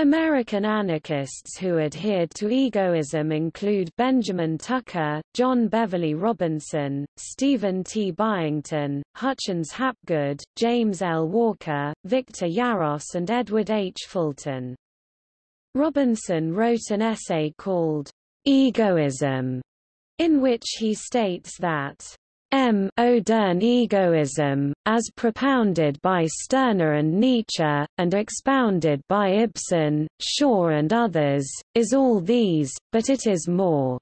American anarchists who adhered to egoism include Benjamin Tucker, John Beverly Robinson, Stephen T. Byington, Hutchins Hapgood, James L. Walker, Victor Yarros and Edward H. Fulton. Robinson wrote an essay called Egoism, in which he states that M. Modern egoism, as propounded by Stirner and Nietzsche, and expounded by Ibsen, Shaw and others, is all these, but it is more.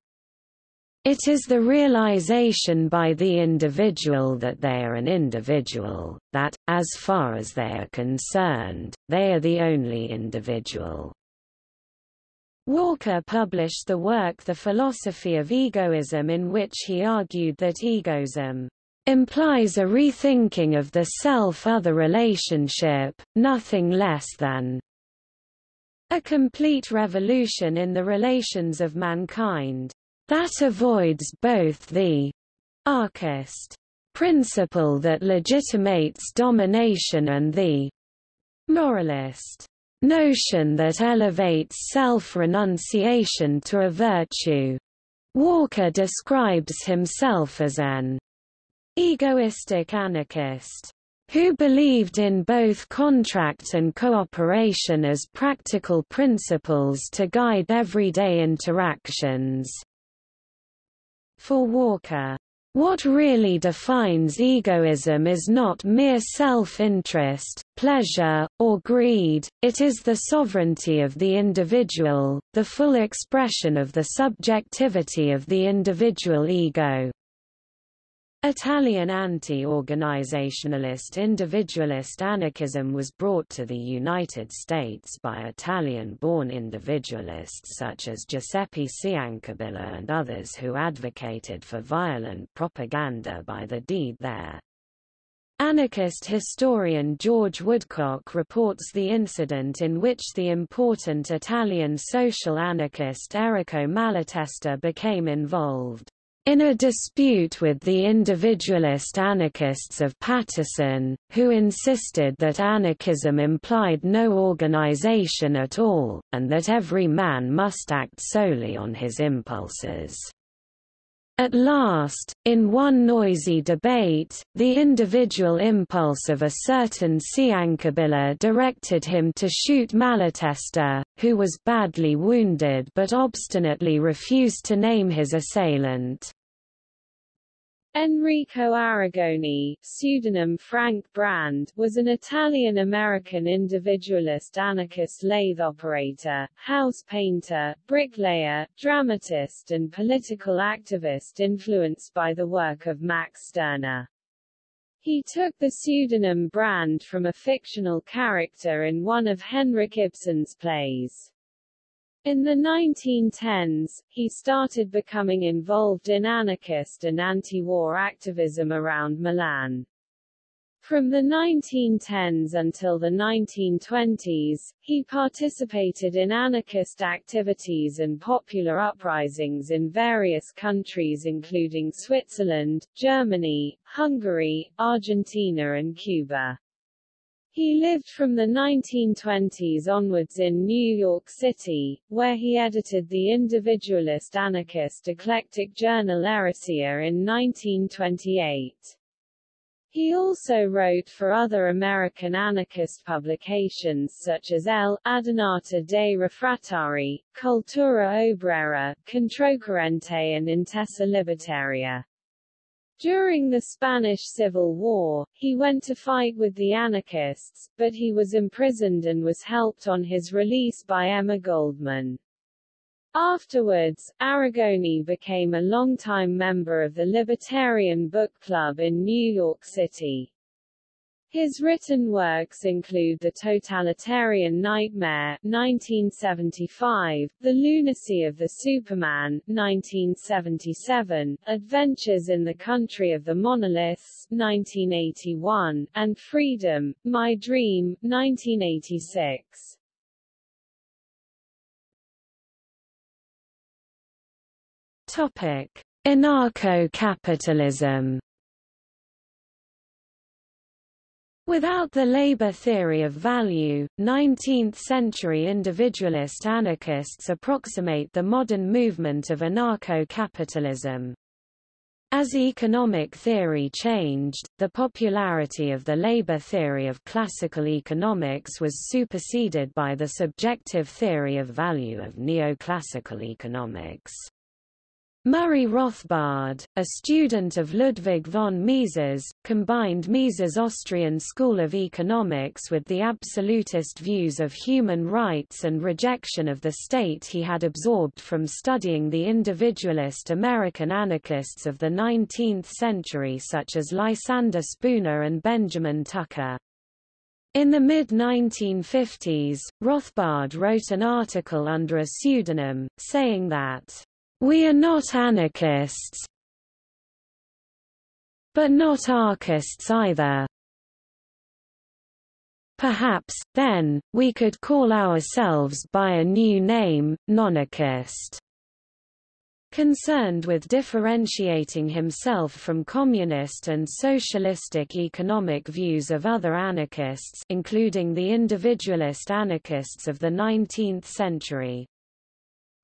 It is the realization by the individual that they are an individual, that, as far as they are concerned, they are the only individual. Walker published the work The Philosophy of Egoism in which he argued that egoism implies a rethinking of the self-other relationship, nothing less than a complete revolution in the relations of mankind. That avoids both the archist principle that legitimates domination and the moralist notion that elevates self-renunciation to a virtue. Walker describes himself as an egoistic anarchist who believed in both contract and cooperation as practical principles to guide everyday interactions. For Walker, what really defines egoism is not mere self-interest, pleasure, or greed, it is the sovereignty of the individual, the full expression of the subjectivity of the individual ego. Italian anti-organizationalist individualist anarchism was brought to the United States by Italian-born individualists such as Giuseppe Ciancabilla and others who advocated for violent propaganda by the deed there. Anarchist historian George Woodcock reports the incident in which the important Italian social anarchist Errico Malatesta became involved in a dispute with the individualist anarchists of Paterson, who insisted that anarchism implied no organization at all, and that every man must act solely on his impulses. At last, in one noisy debate, the individual impulse of a certain Ciancabilla directed him to shoot Malatesta, who was badly wounded but obstinately refused to name his assailant. Enrico Arrigoni, pseudonym Frank Brand, was an Italian-American individualist anarchist lathe operator, house painter, bricklayer, dramatist and political activist influenced by the work of Max Stirner. He took the pseudonym Brand from a fictional character in one of Henrik Ibsen's plays. In the 1910s, he started becoming involved in anarchist and anti-war activism around Milan. From the 1910s until the 1920s, he participated in anarchist activities and popular uprisings in various countries including Switzerland, Germany, Hungary, Argentina and Cuba. He lived from the 1920s onwards in New York City, where he edited the individualist anarchist eclectic journal Eresia in 1928. He also wrote for other American anarchist publications such as L'Adunata dei Refrattari, Cultura Obrera, Controcorrente and Intesa Libertaria. During the Spanish Civil War, he went to fight with the anarchists, but he was imprisoned and was helped on his release by Emma Goldman. Afterwards, Arrigoni became a longtime member of the Libertarian Book Club in New York City. His written works include The Totalitarian Nightmare 1975, The Lunacy of the Superman 1977, Adventures in the Country of the Monoliths 1981, and Freedom, My Dream 1986. Topic: Anarcho-capitalism. Without the labor theory of value, 19th-century individualist anarchists approximate the modern movement of anarcho-capitalism. As economic theory changed, the popularity of the labor theory of classical economics was superseded by the subjective theory of value of neoclassical economics. Murray Rothbard, a student of Ludwig von Mises, combined Mises' Austrian school of economics with the absolutist views of human rights and rejection of the state he had absorbed from studying the individualist American anarchists of the 19th century such as Lysander Spooner and Benjamin Tucker. In the mid-1950s, Rothbard wrote an article under a pseudonym, saying that we are not anarchists, but not archists either. Perhaps, then, we could call ourselves by a new name, nonarchist. Concerned with differentiating himself from communist and socialistic economic views of other anarchists including the individualist anarchists of the 19th century.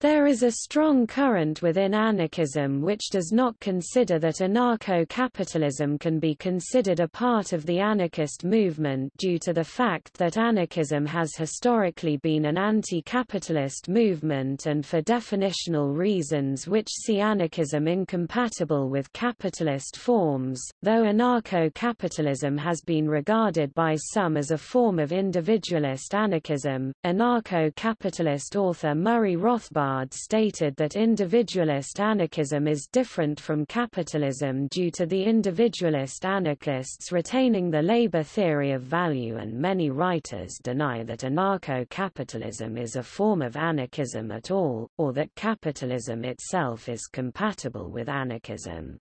There is a strong current within anarchism which does not consider that anarcho-capitalism can be considered a part of the anarchist movement due to the fact that anarchism has historically been an anti-capitalist movement and for definitional reasons which see anarchism incompatible with capitalist forms, though anarcho-capitalism has been regarded by some as a form of individualist anarchism. Anarcho-capitalist author Murray Rothbard stated that individualist anarchism is different from capitalism due to the individualist anarchists retaining the labor theory of value and many writers deny that anarcho-capitalism is a form of anarchism at all, or that capitalism itself is compatible with anarchism.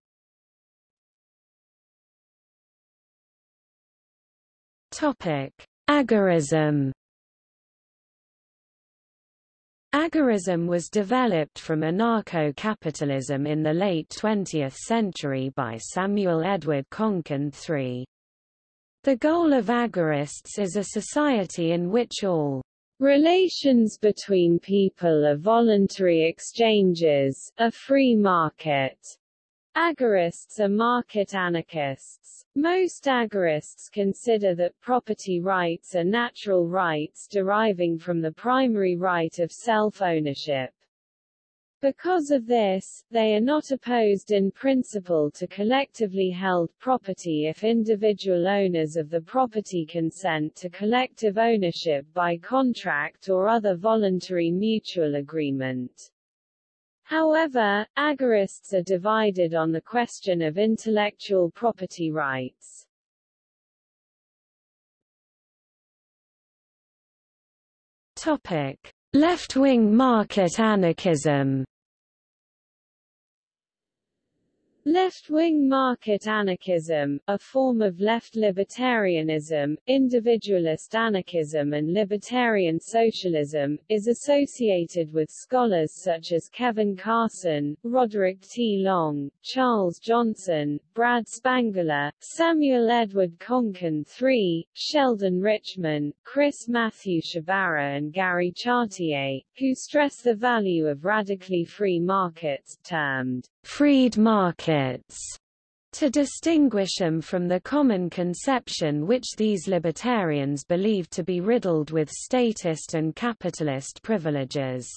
Topic: Agorism Agorism was developed from anarcho-capitalism in the late 20th century by Samuel Edward Konkin III. The goal of agorists is a society in which all relations between people are voluntary exchanges, a free market. Agorists are market anarchists. Most agorists consider that property rights are natural rights deriving from the primary right of self-ownership. Because of this, they are not opposed in principle to collectively held property if individual owners of the property consent to collective ownership by contract or other voluntary mutual agreement. However, agorists are divided on the question of intellectual property rights. Topic: Left-wing market anarchism. Left-wing market anarchism, a form of left libertarianism, individualist anarchism and libertarian socialism, is associated with scholars such as Kevin Carson, Roderick T. Long, Charles Johnson, Brad Spangler, Samuel Edward Konkin III, Sheldon Richman, Chris Matthew Sciabarra and Gary Chartier, who stress the value of radically free markets, termed freed markets to distinguish them from the common conception which these libertarians believe to be riddled with statist and capitalist privileges.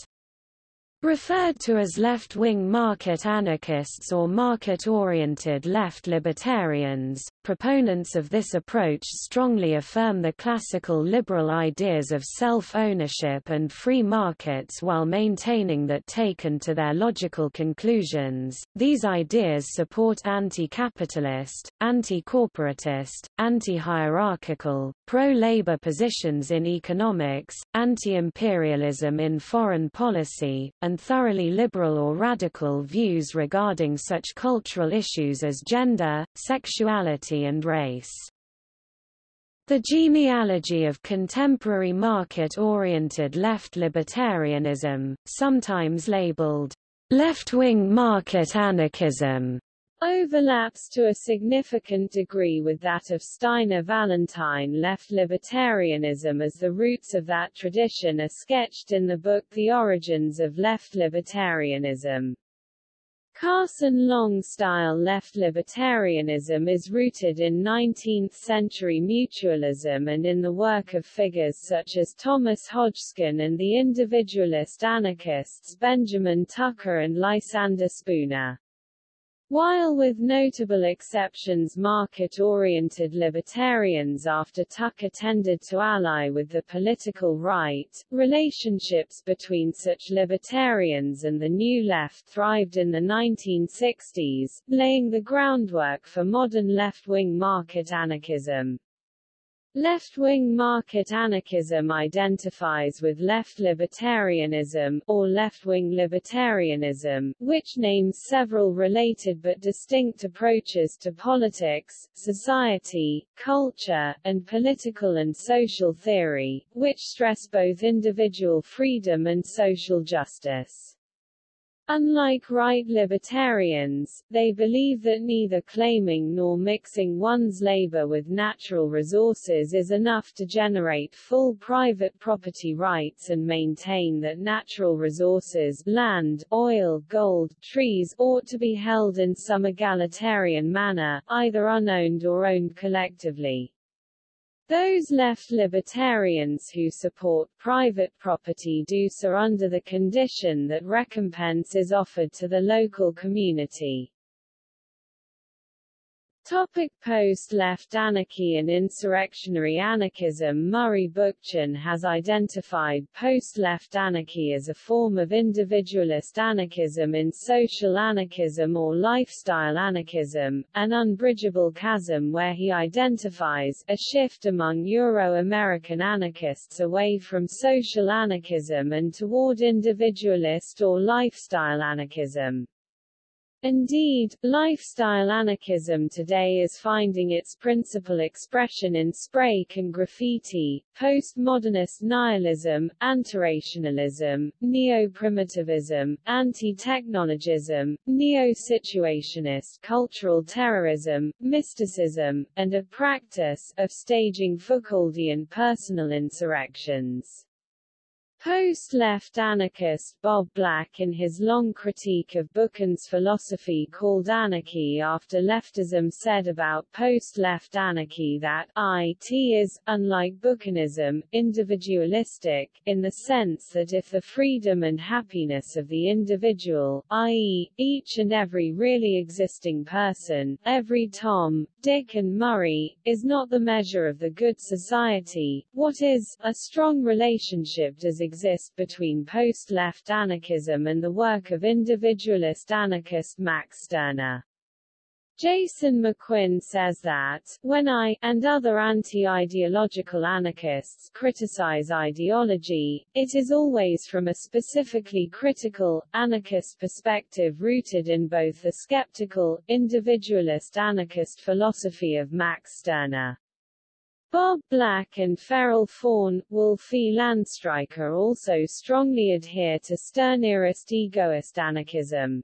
Referred to as left-wing market anarchists or market-oriented left libertarians, proponents of this approach strongly affirm the classical liberal ideas of self-ownership and free markets while maintaining that taken to their logical conclusions, these ideas support anti-capitalist, anti-corporatist, anti-hierarchical, pro-labor positions in economics, anti-imperialism in foreign policy, and thoroughly liberal or radical views regarding such cultural issues as gender, sexuality and race. The genealogy of contemporary market-oriented left libertarianism, sometimes labeled left-wing market anarchism, overlaps to a significant degree with that of Steiner Vallentyne left libertarianism as the roots of that tradition are sketched in the book The Origins of Left Libertarianism. Carson Long-style left libertarianism is rooted in 19th-century mutualism and in the work of figures such as Thomas Hodgkin and the individualist anarchists Benjamin Tucker and Lysander Spooner. While with notable exceptions market-oriented libertarians after Tucker tended to ally with the political right, relationships between such libertarians and the New Left thrived in the 1960s, laying the groundwork for modern left-wing market anarchism. Left-wing market anarchism identifies with left libertarianism, or left-wing libertarianism, which names several related but distinct approaches to politics, society, culture, and political and social theory, which stress both individual freedom and social justice. Unlike right libertarians, they believe that neither claiming nor mixing one's labor with natural resources is enough to generate full private property rights and maintain that natural resources land, oil, gold, trees ought to be held in some egalitarian manner, either unowned or owned collectively. Those left libertarians who support private property do so under the condition that recompense is offered to the local community. Topic Post-left anarchy and insurrectionary anarchism Murray Bookchin has identified post-left anarchy as a form of individualist anarchism in social anarchism or lifestyle anarchism, an unbridgeable chasm where he identifies a shift among Euro-American anarchists away from social anarchism and toward individualist or lifestyle anarchism. Indeed, lifestyle anarchism today is finding its principal expression in spray can graffiti, postmodernist nihilism, antirationalism, neo-primitivism, anti-technologism, neo-situationist cultural terrorism, mysticism, and a practice of staging Foucauldian personal insurrections. Post-left anarchist Bob Black in his long critique of Bookchin's philosophy called Anarchy After Leftism said about post-left anarchy that it is, unlike Bookchinism, individualistic, in the sense that if the freedom and happiness of the individual, i.e., each and every really existing person, every Tom, Dick and Murray, is not the measure of the good society, what is, a strong relationship does exist between post-left anarchism and the work of individualist anarchist Max Stirner. Jason McQuinn says that, when I, and other anti-ideological anarchists criticize ideology, it is always from a specifically critical, anarchist perspective rooted in both the skeptical, individualist anarchist philosophy of Max Stirner. Bob Black and Feral Faun, Wolf E. Landstreicher also strongly adhere to Stirnerist egoist anarchism.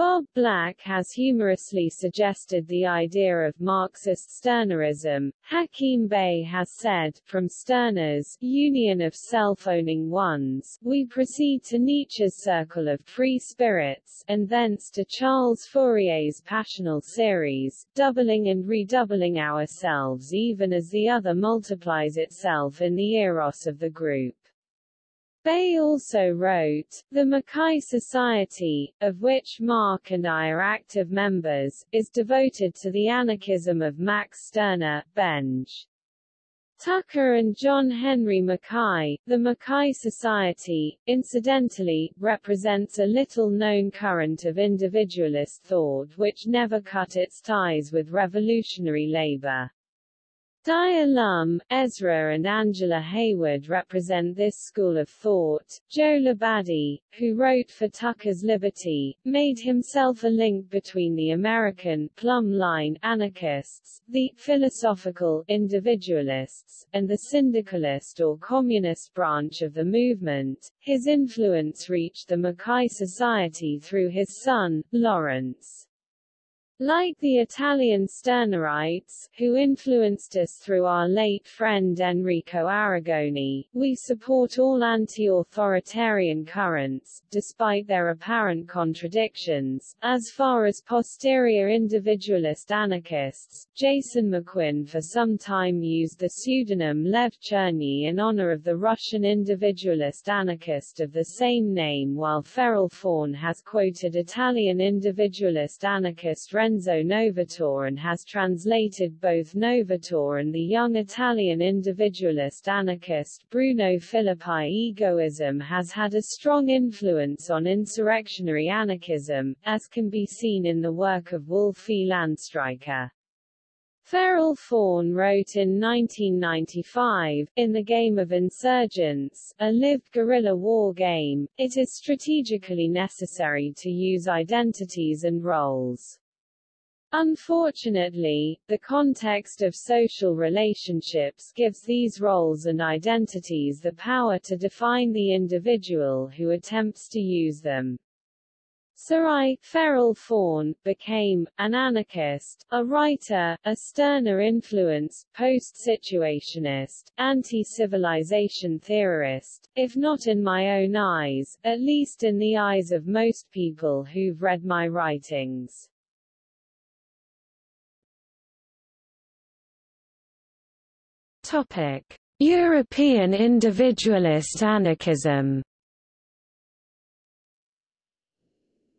Bob Black has humorously suggested the idea of Marxist Stirnerism. Hakim Bey has said, from Stirner's union of self-owning ones, we proceed to Nietzsche's circle of free spirits, and thence to Charles Fourier's passional series, doubling and redoubling ourselves even as the other multiplies itself in the eros of the group. Bey also wrote, The Mackay Society, of which Mark and I are active members, is devoted to the anarchism of Max Stirner, Benge. Tucker and John Henry Mackay, the Mackay Society, incidentally, represents a little-known current of individualist thought which never cut its ties with revolutionary labor. Dyer Lum, Ezra and Angela Heywood represent this school of thought. Joe Labadie, who wrote for Tucker's Liberty, made himself a link between the American plumb line anarchists, the philosophical individualists, and the syndicalist or communist branch of the movement. His influence reached the Mackay Society through his son, Lawrence. Like the Italian Stirnerites, who influenced us through our late friend Enrico Arrigoni, we support all anti-authoritarian currents, despite their apparent contradictions. As far as posterior individualist anarchists, Jason McQuinn for some time used the pseudonym Lev Cherny in honor of the Russian individualist anarchist of the same name while Feral Faun has quoted Italian individualist anarchist Ren Lorenzo Novatore and has translated both Novatore and the young Italian individualist anarchist Bruno Filippi. Egoism has had a strong influence on insurrectionary anarchism, as can be seen in the work of Wolf E. Landstreicher. Feral Faun wrote in 1995, in the game of Insurgents, a lived guerrilla war game, it is strategically necessary to use identities and roles. Unfortunately, the context of social relationships gives these roles and identities the power to define the individual who attempts to use them. Sarai Feral Faun became an anarchist, a writer, a Stirner influence, post-situationist, anti-civilization theorist, if not in my own eyes, at least in the eyes of most people who've read my writings. Topic: European individualist anarchism.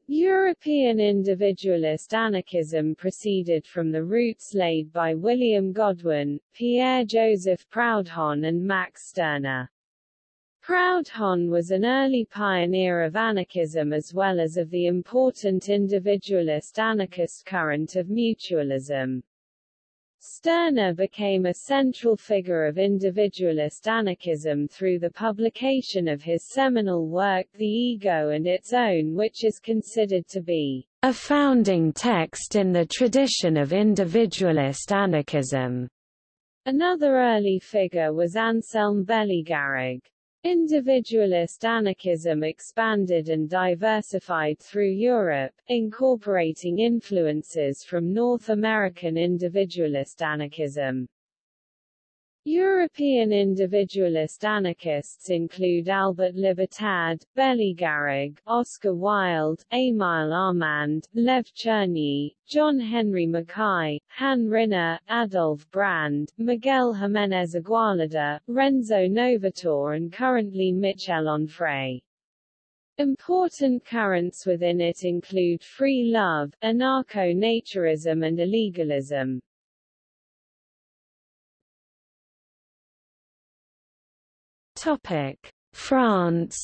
European individualist anarchism proceeded from the roots laid by William Godwin, Pierre-Joseph Proudhon and Max Stirner. Proudhon was an early pioneer of anarchism as well as of the important individualist anarchist current of mutualism. Stirner became a central figure of individualist anarchism through the publication of his seminal work The Ego and Its Own which is considered to be a founding text in the tradition of individualist anarchism. Another early figure was Anselm Bellegarrigue. Individualist anarchism expanded and diversified through Europe, incorporating influences from North American individualist anarchism. European individualist anarchists include Albert Libertad, Bellegarrigue, Oscar Wilde, Émile Armand, Lev Cherny, John Henry Mackay, Han Ryner, Adolf Brand, Miguel Jiménez Igualada, Renzo Novatore and currently Michel Onfray. Important currents within it include free love, anarcho-naturism and illegalism. Topic: France.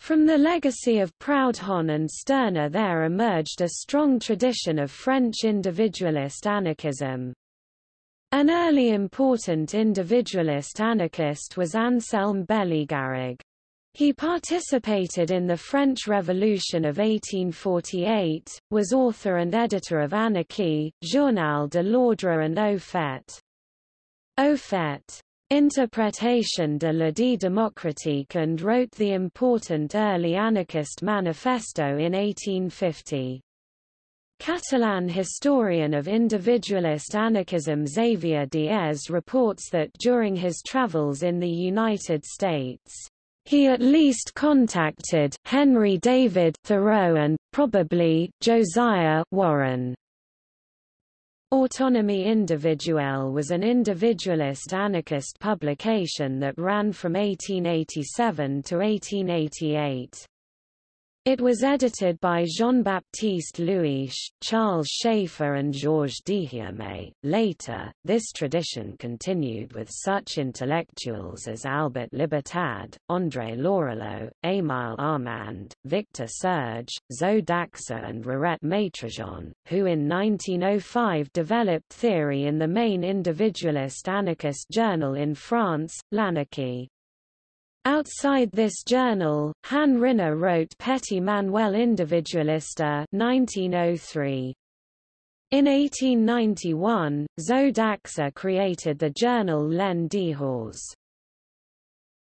From the legacy of Proudhon and Stirner there emerged a strong tradition of French individualist anarchism. An early important individualist anarchist was Anselm Bellegarrigue. He participated in the French Revolution of 1848, was author and editor of Anarchy, Journal de l'Ordre and Au fait. Fait. Interpretation de la vie démocratique and wrote the important early anarchist manifesto in 1850. Catalan historian of individualist anarchism Xavier Diez reports that during his travels in the United States, he at least contacted Henry David Thoreau and, probably, Josiah Warren. Autonomie Individuelle was an individualist anarchist publication that ran from 1887 to 1888. It was edited by Jean-Baptiste Louis, Charles Schaeffer and Georges Deherme. Later, this tradition continued with such intellectuals as Albert Libertad, André Lorulot, Émile Armand, Victor Serge, Zo d'Axa and Rirette Maitrejean, who in 1905 developed theory in the main individualist anarchist journal in France, L'Anarchie. Outside this journal, Han Ryner wrote Petit Manuel Individualiste 1903. In 1891, Zo d'Axa created the journal L'En Dehors.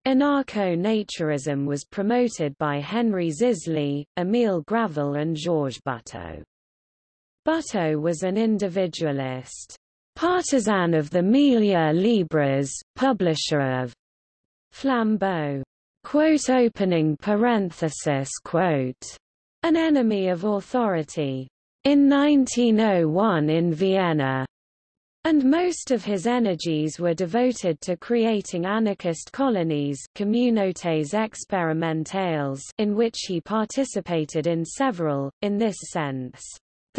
Anarcho-naturism was promoted by Henri Zisly, Émile Gravelle and Georges Butaud. Butaud was an individualist, partisan of the Milieu Libres, publisher of Flambeau, quote opening parenthesis quote, an enemy of authority. In 1901 in Vienna, and most of his energies were devoted to creating anarchist colonies communautés expérimentales in which he participated in several, in this sense.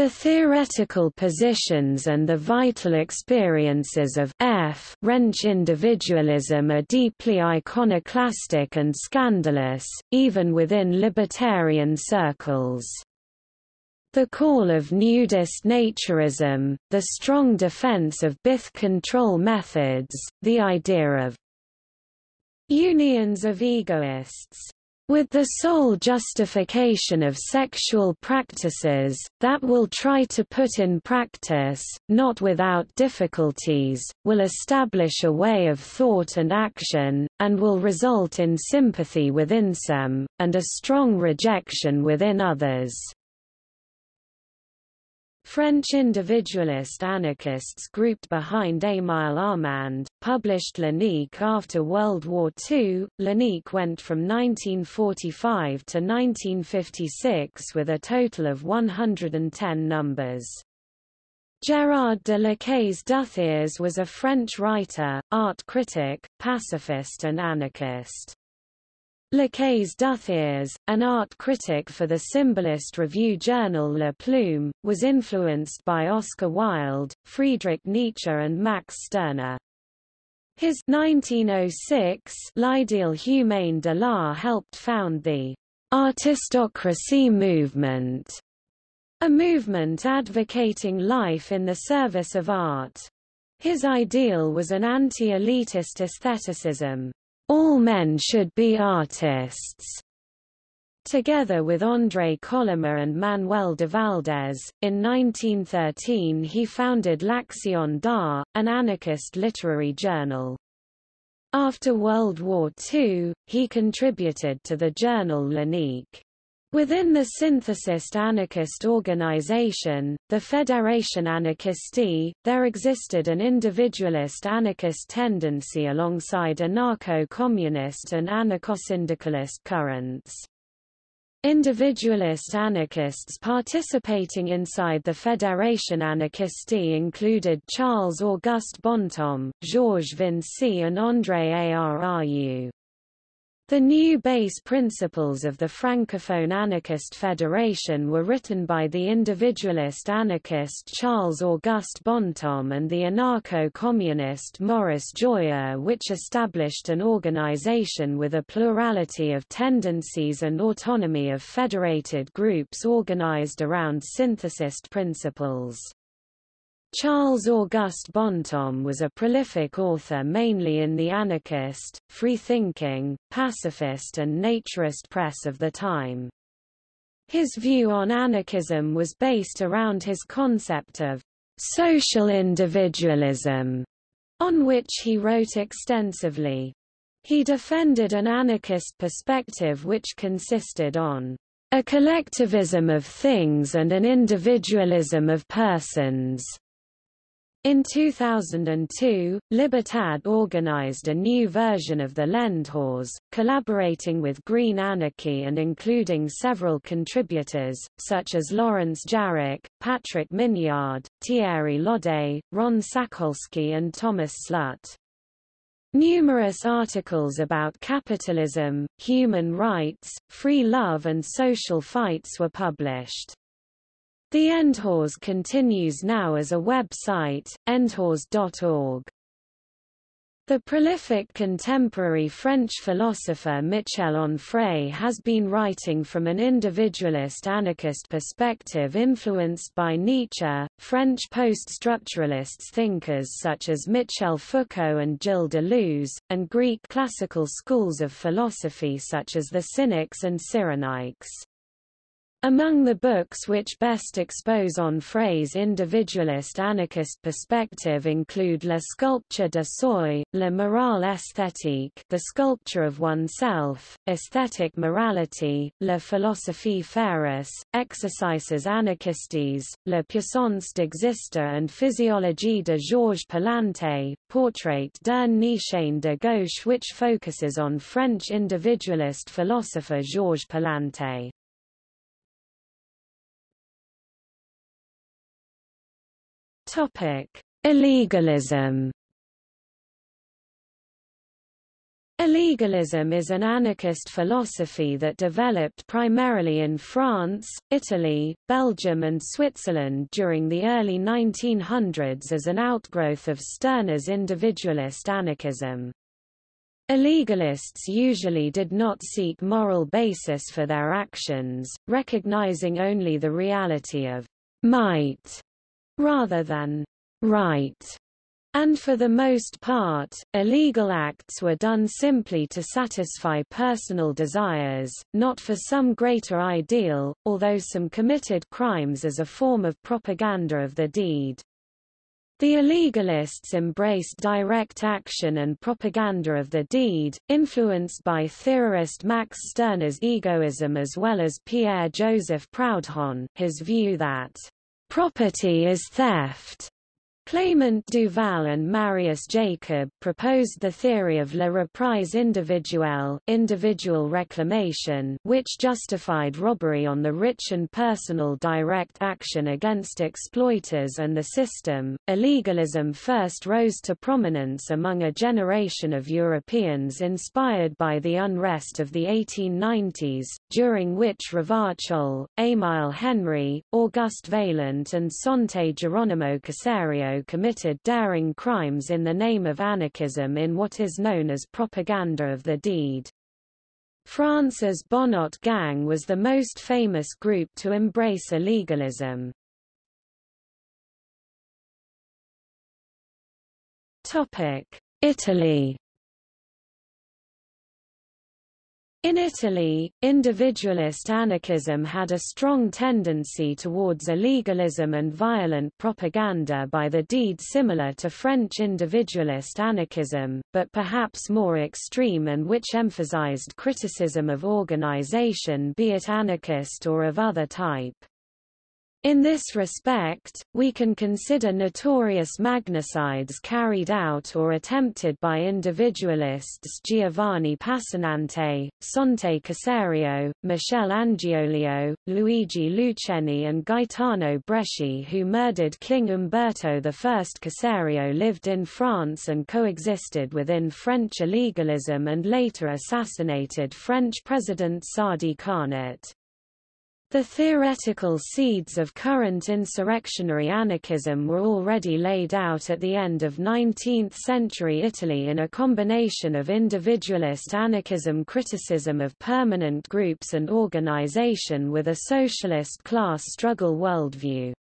The theoretical positions and the vital experiences of F French individualism are deeply iconoclastic and scandalous, even within libertarian circles. The call of nudist naturism, the strong defense of birth control methods, the idea of unions of egoists, with the sole justification of sexual practices, that will try to put in practice, not without difficulties, will establish a way of thought and action, and will result in sympathy within some, and a strong rejection within others. French individualist anarchists grouped behind Émile Armand, published L'Unique after World War II. L'Unique went from 1945 to 1956 with a total of 110 numbers. Gérard de Lacaze Duthiers was a French writer, art critic, pacifist and anarchist. Lacaze Duthiers, an art critic for the symbolist review journal La Plume, was influenced by Oscar Wilde, Friedrich Nietzsche and Max Stirner. His 1906 L'Ideal humain de l'art helped found the artistocracy movement, a movement advocating life in the service of art. His ideal was an anti-elitist aestheticism. All men should be artists. Together with André Colomer and Manuel Devaldès, in 1913 he founded L'Action d'Art, an anarchist literary journal. After World War II, he contributed to the journal L'Unique. Within the synthesist anarchist organization, the Fédération Anarchiste, there existed an individualist anarchist tendency alongside anarcho-communist and anarcho-syndicalist currents. Individualist anarchists participating inside the Fédération Anarchiste included Charles-Auguste Bontemps, Georges Vincey and André Arru. The new base principles of the Francophone Anarchist Federation were written by the individualist anarchist Charles-Auguste Bontemps and the anarcho-communist Maurice Joyeux which established an organization with a plurality of tendencies and autonomy of federated groups organized around synthesist principles. Charles-Auguste Bontemps was a prolific author mainly in the anarchist, free-thinking, pacifist and naturist press of the time. His view on anarchism was based around his concept of social individualism, on which he wrote extensively. He defended an anarchist perspective which consisted on a collectivism of things and an individualism of persons. In 2002, Libertad organized a new version of the L'En Dehors, collaborating with Green Anarchy and including several contributors, such as Lawrence Jarach, Patrick Mignard, Thierry Lodé, Ron Sakolsky and Thomas Slut. Numerous articles about capitalism, human rights, free love and social fights were published. The En Dehors continues now as a website, endhause.org. The prolific contemporary French philosopher Michel Onfray has been writing from an individualist anarchist perspective influenced by Nietzsche, French post-structuralist thinkers such as Michel Foucault and Gilles Deleuze, and Greek classical schools of philosophy such as the Cynics and Cyrenaics. Among the books which best expose Onfray's individualist anarchist perspective include La sculpture de soi, La morale esthétique The Sculpture of Oneself, Aesthetic Morality, La philosophie féroce, Exercices anarchistes, La puissance d'exister and Physiologie de Georges Palanté, Portrait d'un Nietzschéen de gauche which focuses on French individualist philosopher Georges Palanté. Topic: Illegalism. Illegalism is an anarchist philosophy that developed primarily in France, Italy, Belgium and Switzerland during the early 1900s as an outgrowth of Stirner's individualist anarchism. Illegalists usually did not seek moral basis for their actions, recognizing only the reality of might rather than right. And for the most part, illegal acts were done simply to satisfy personal desires, not for some greater ideal, although some committed crimes as a form of propaganda of the deed. The illegalists embraced direct action and propaganda of the deed, influenced by theorist Max Stirner's egoism as well as Pierre-Joseph Proudhon, his view that Property is theft. Clément Duval and Marius Jacob proposed the theory of la reprise individuelle individual reclamation which justified robbery on the rich and personal direct action against exploiters and the system. Illegalism first rose to prominence among a generation of Europeans inspired by the unrest of the 1890s, during which Ravachol, Émile Henry, Auguste Vaillant and Sante Geronimo Caserio committed daring crimes in the name of anarchism in what is known as propaganda of the deed. France's Bonnot Gang was the most famous group to embrace illegalism. Italy In Italy, individualist anarchism had a strong tendency towards illegalism and violent propaganda by the deed similar to French individualist anarchism, but perhaps more extreme and which emphasized criticism of organization be it anarchist or of other type. In this respect, we can consider notorious magnicides carried out or attempted by individualists Giovanni Passanante, Sante Caserio, Michele Angiolillo, Luigi Lucheni and Gaetano Bresci who murdered King Umberto I. Caserio lived in France and coexisted within French illegalism and later assassinated French President Sadi Carnot. The theoretical seeds of current insurrectionary anarchism were already laid out at the end of 19th-century Italy in a combination of individualist anarchism criticism of permanent groups and organization with a socialist class struggle worldview.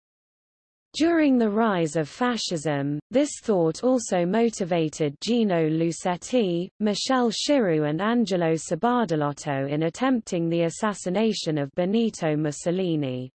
During the rise of fascism, this thought also motivated Gino Lucetti, Michele Schirru and Angelo Sbardellotto in attempting the assassination of Benito Mussolini.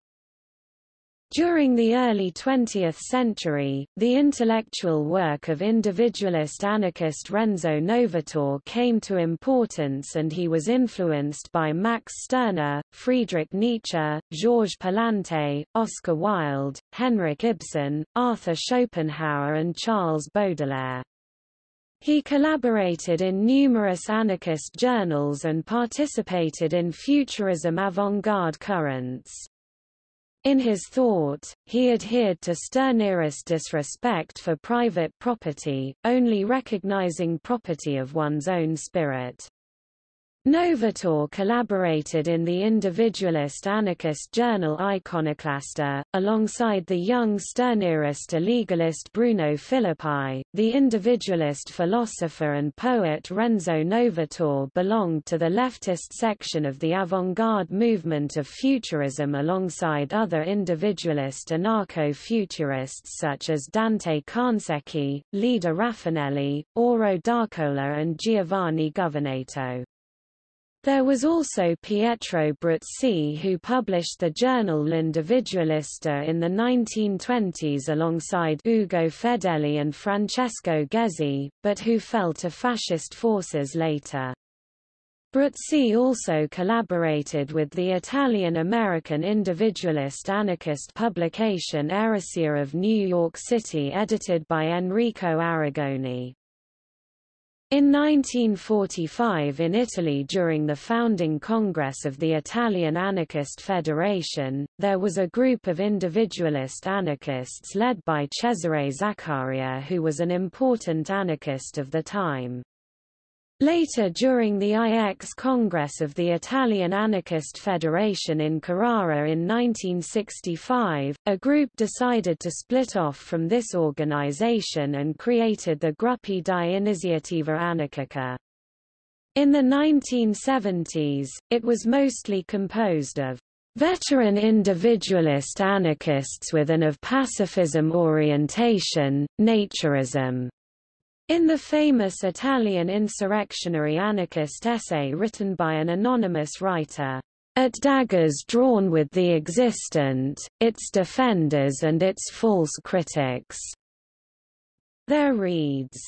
During the early 20th century, the intellectual work of individualist anarchist Renzo Novatore came to importance and he was influenced by Max Stirner, Friedrich Nietzsche, Georges Palante, Oscar Wilde, Henrik Ibsen, Arthur Schopenhauer and Charles Baudelaire. He collaborated in numerous anarchist journals and participated in futurism avant-garde currents. In his thought, he adhered to Stirnerist disrespect for private property, only recognizing property of one's own spirit. Novatore collaborated in the individualist anarchist journal Iconoclaster, alongside the young Stirnerist illegalist Bruno Filippi. The individualist philosopher and poet Renzo Novatore belonged to the leftist section of the avant-garde movement of futurism alongside other individualist anarcho-futurists such as Dante Carnesecchi, Leda Rafanelli, Auro d'Arcola and Giovanni Governato. There was also Pietro Bruzzi who published the journal L'Individualista in the 1920s alongside Ugo Fedeli and Francesco Ghezzi, but who fell to fascist forces later. Bruzzi also collaborated with the Italian-American individualist anarchist publication Eresia of New York City edited by Enrico Arrigoni. In 1945 in Italy during the founding Congress of the Italian Anarchist Federation, there was a group of individualist anarchists led by Cesare Zaccaria who was an important anarchist of the time. Later during the IX Congress of the Italian Anarchist Federation in Carrara in 1965, a group decided to split off from this organization and created the Gruppi di Iniziativa Anarchica. In the 1970s, it was mostly composed of veteran individualist anarchists with an of pacifism orientation, naturism, in the famous Italian insurrectionary anarchist essay written by an anonymous writer, At daggers drawn with the existent, its defenders and its false critics, there reads,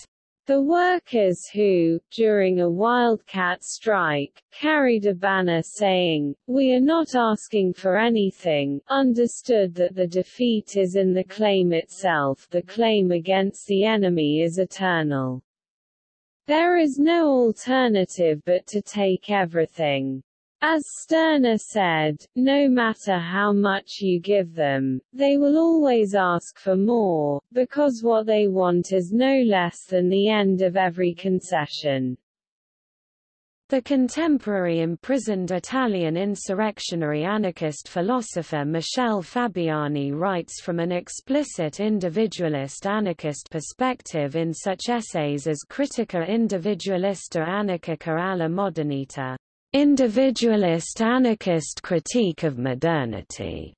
the workers who, during a wildcat strike, carried a banner saying, We are not asking for anything, understood that the defeat is in the claim itself the claim against the enemy is eternal. There is no alternative but to take everything. As Stirner said, no matter how much you give them, they will always ask for more, because what they want is no less than the end of every concession. The contemporary imprisoned Italian insurrectionary anarchist philosopher Michele Fabiani writes from an explicit individualist anarchist perspective in such essays as Critica individualista anarchica alla modernità. Individualist anarchist critique of modernity.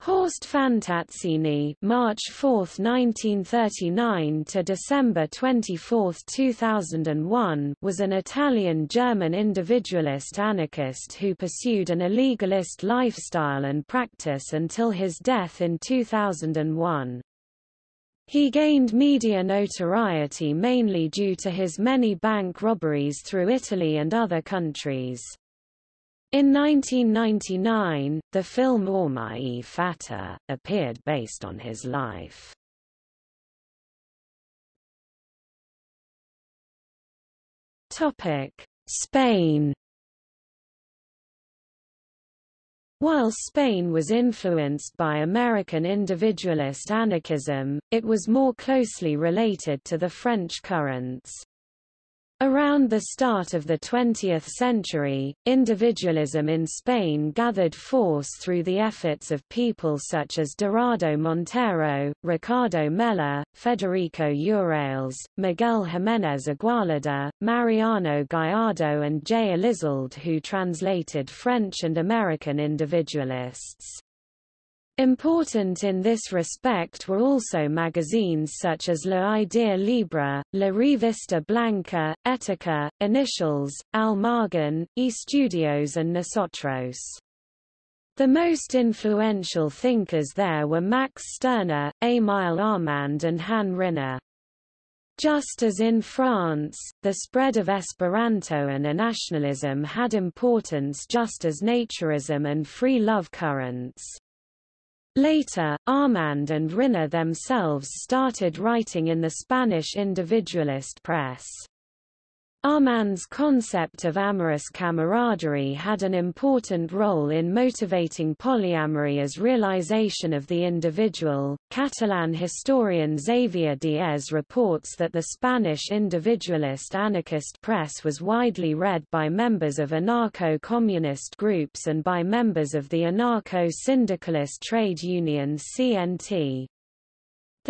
Horst Fantazzini, March 4, 1939 to December 24, 2001, was an Italian-German individualist anarchist who pursued an illegalist lifestyle and practice until his death in 2001. He gained media notoriety mainly due to his many bank robberies through Italy and other countries. In 1999, the film Orma e Fata, appeared based on his life. Topic: Spain While Spain was influenced by American individualist anarchism, it was more closely related to the French currents. Around the start of the 20th century, individualism in Spain gathered force through the efforts of people such as Dorado Montero, Ricardo Mella, Federico Urales, Miguel Jiménez Igualada, Mariano Gallardo and J. Elizalde who translated French and American individualists. Important in this respect were also magazines such as La Idea Libre, La Revista Blanca, Ética, Iniciales, Almagan, Margen, Estudios and Nosotros. The most influential thinkers there were Max Stirner, Émile Armand and Han Ryner. Just as in France, the spread of Esperanto and nationalism had importance just as naturism and free love currents. Later, Armand and Ryner themselves started writing in the Spanish individualist press. Armand's concept of amorous camaraderie had an important role in motivating polyamory as realization of the individual. Catalan historian Xavier Diez reports that the Spanish individualist anarchist press was widely read by members of anarcho-communist groups and by members of the anarcho-syndicalist trade union CNT.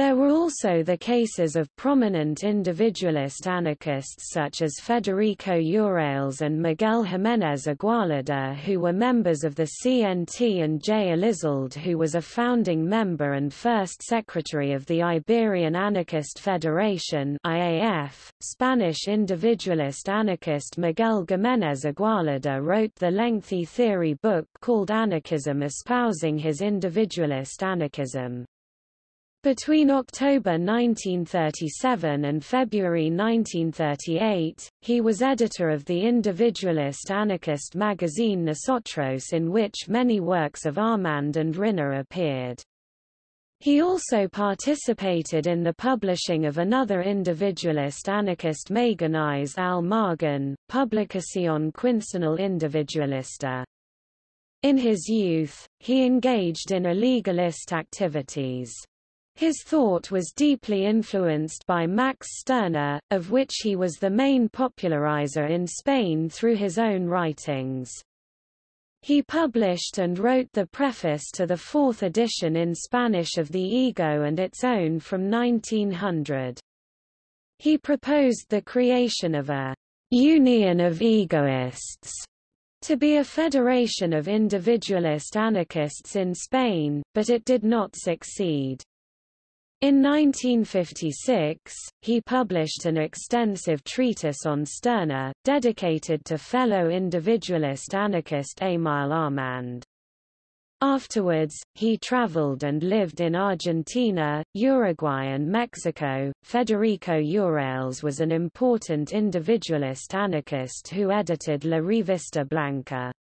There were also the cases of prominent individualist anarchists such as Federico Urales and Miguel Jiménez Igualada who were members of the CNT and J. Elizalde who was a founding member and first secretary of the Iberian Anarchist Federation IAF. Spanish individualist anarchist Miguel Jiménez Igualada wrote the lengthy theory book called Anarchism espousing his individualist anarchism. Between October 1937 and February 1938, he was editor of the individualist anarchist magazine Nosotros in which many works of Armand and Ryner appeared. He also participated in the publishing of another individualist anarchist magazine Al Margen, Publicación Quincenal Individualista. In his youth, he engaged in illegalist activities. His thought was deeply influenced by Max Stirner, of which he was the main popularizer in Spain through his own writings. He published and wrote the preface to the fourth edition in Spanish of The Ego and its own from 1900. He proposed the creation of a union of egoists to be a federation of individualist anarchists in Spain, but it did not succeed. In 1956, he published an extensive treatise on Stirner, dedicated to fellow individualist anarchist Émile Armand. Afterwards, he traveled and lived in Argentina, Uruguay and Mexico. Federico Urales was an important individualist anarchist who edited La Revista Blanca.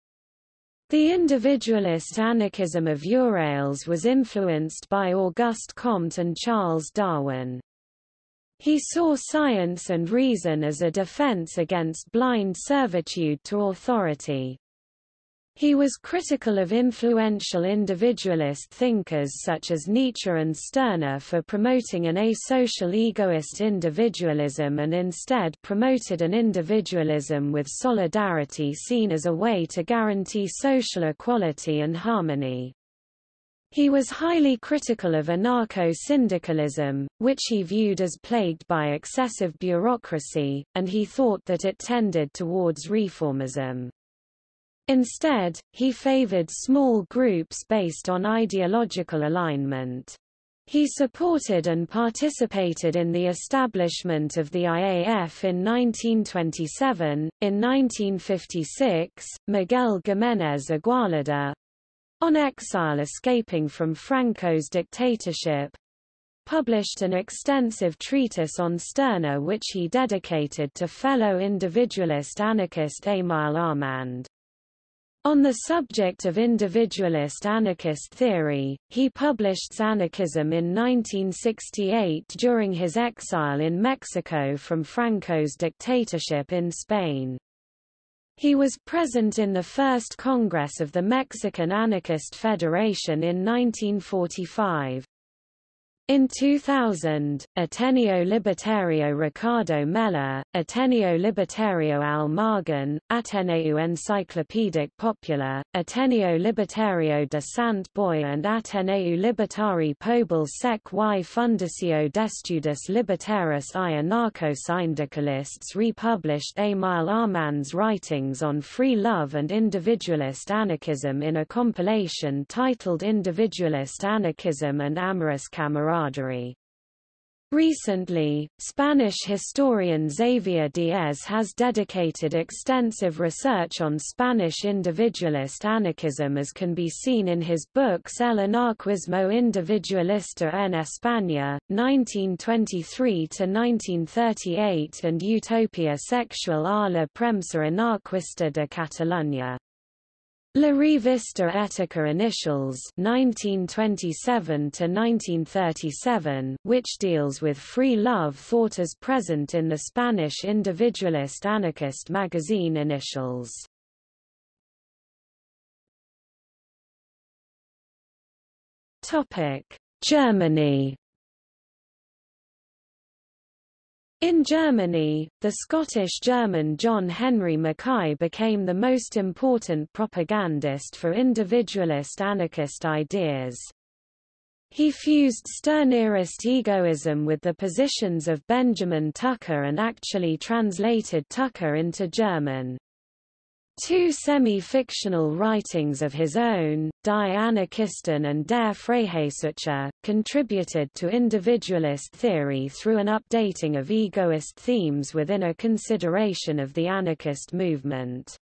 The individualist anarchism of Urales was influenced by Auguste Comte and Charles Darwin. He saw science and reason as a defense against blind servitude to authority. He was critical of influential individualist thinkers such as Nietzsche and Stirner for promoting an asocial egoist individualism and instead promoted an individualism with solidarity seen as a way to guarantee social equality and harmony. He was highly critical of anarcho-syndicalism, which he viewed as plagued by excessive bureaucracy, and he thought that it tended towards reformism. Instead, he favored small groups based on ideological alignment. He supported and participated in the establishment of the IAF in 1927. In 1956, Miguel Jiménez Igualada on exile escaping from Franco's dictatorship published an extensive treatise on Stirner which he dedicated to fellow individualist anarchist Émile Armand. On the subject of individualist anarchist theory, he published Anarchism in 1968 during his exile in Mexico from Franco's dictatorship in Spain. He was present in the First Congress of the Mexican Anarchist Federation in 1945. In 2000, Ateneo Libertario Ricardo Mella, Ateneo Libertario Al Margen, Ateneo Enciclopedic Popular, Ateneo Libertario de Sant Boi and Ateneo Libertari Pobl Sec y Fundació d'Estudis Libertaris i Anarcho-Syndicalists republished Émile Armand's writings on free love and individualist anarchism in a compilation titled Individualist Anarchism and Amorous Camaraderie camaraderie. Recently, Spanish historian Xavier Diez has dedicated extensive research on Spanish individualist anarchism as can be seen in his books El anarquismo individualista en España, 1923–1938 and Utopia sexual a la premsa anarquista de Catalunya. La Revista Ética Iniciales 1927 to 1937, which deals with free love thought as present in the Spanish individualist anarchist magazine Iniciales. Germany In Germany, the Scottish-German John Henry Mackay became the most important propagandist for individualist anarchist ideas. He fused Stirnerist egoism with the positions of Benjamin Tucker and actually translated Tucker into German. Two semi-fictional writings of his own, Die Anarchisten and Der Freiheitssucher, contributed to individualist theory through an updating of egoist themes within a consideration of the anarchist movement.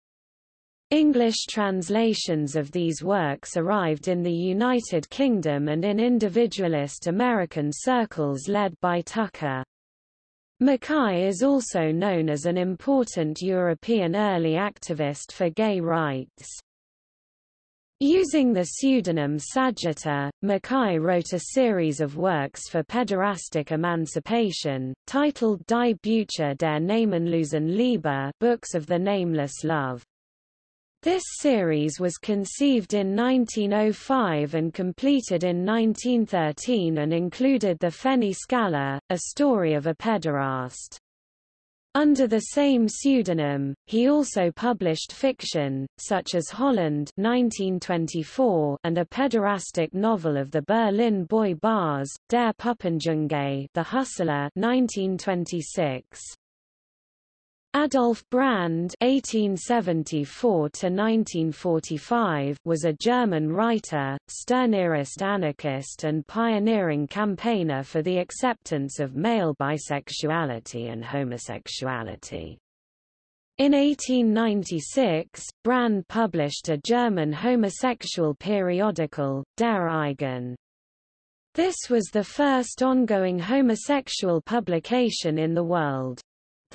English translations of these works arrived in the United Kingdom and in individualist American circles led by Tucker. Mackay is also known as an important European early activist for gay rights. Using the pseudonym Sagitta, Mackay wrote a series of works for pederastic emancipation, titled Die Bücher der namenlosen Liebe Books of the Nameless Love. This series was conceived in 1905 and completed in 1913 and included the Fenny Skaller, a story of a pederast. Under the same pseudonym, he also published fiction, such as Holland 1924 and a pederastic novel of the Berlin boy Bars, Der Puppenjunge The Hustler 1926. Adolf Brand (1874–1945) was a German writer, Stirnerist anarchist, and pioneering campaigner for the acceptance of male bisexuality and homosexuality. In 1896, Brand published a German homosexual periodical, Der Eigene. This was the first ongoing homosexual publication in the world.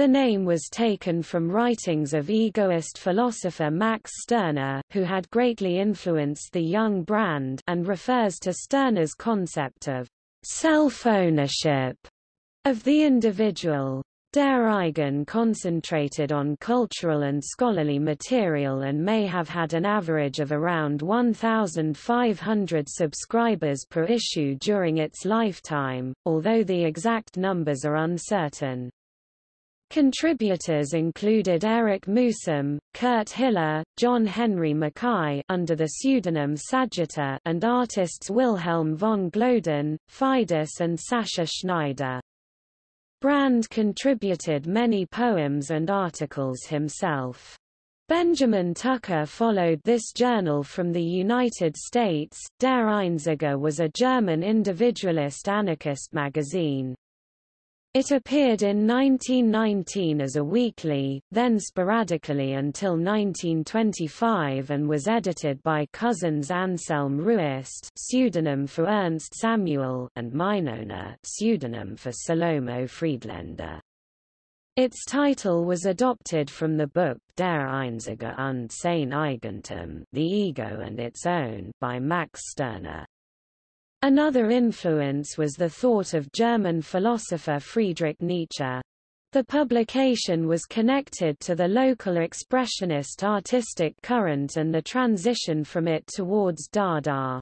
The name was taken from writings of egoist philosopher Max Stirner, who had greatly influenced the young Brand and refers to Stirner's concept of self-ownership of the individual. Der Eigene concentrated on cultural and scholarly material and may have had an average of around 1,500 subscribers per issue during its lifetime, although the exact numbers are uncertain. Contributors included Erich Mühsam, Kurt Hiller, John Henry Mackay under the pseudonym Sagitta and artists Wilhelm von Gloeden, Fidus and Sascha Schneider. Brand contributed many poems and articles himself. Benjamin Tucker followed this journal from the United States. Der Einzige was a German individualist anarchist magazine. It appeared in 1919 as a weekly, then sporadically until 1925 and was edited by cousins Anselm Ruest pseudonym for Ernst Samuel and Mynona pseudonym for Salomo Friedländer. Its title was adopted from the book Der Einzige und sein Eigentum The Ego and Its Own by Max Stirner. Another influence was the thought of German philosopher Friedrich Nietzsche. The publication was connected to the local expressionist artistic current and the transition from it towards Dada.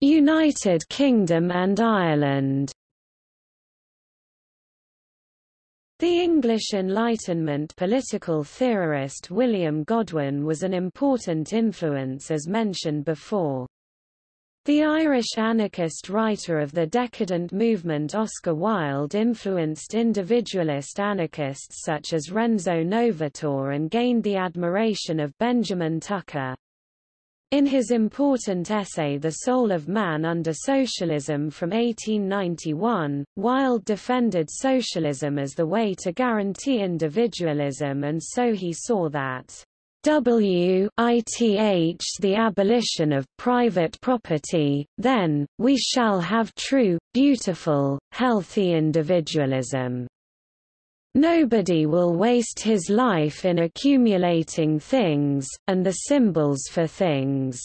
United Kingdom and Ireland. The English Enlightenment political theorist William Godwin was an important influence as mentioned before. The Irish anarchist writer of the decadent movement Oscar Wilde influenced individualist anarchists such as Renzo Novatore and gained the admiration of Benjamin Tucker. In his important essay The Soul of Man Under Socialism from 1891, Wilde defended socialism as the way to guarantee individualism and so he saw that W ith the abolition of private property, then, we shall have true, beautiful, healthy individualism. Nobody will waste his life in accumulating things, and the symbols for things.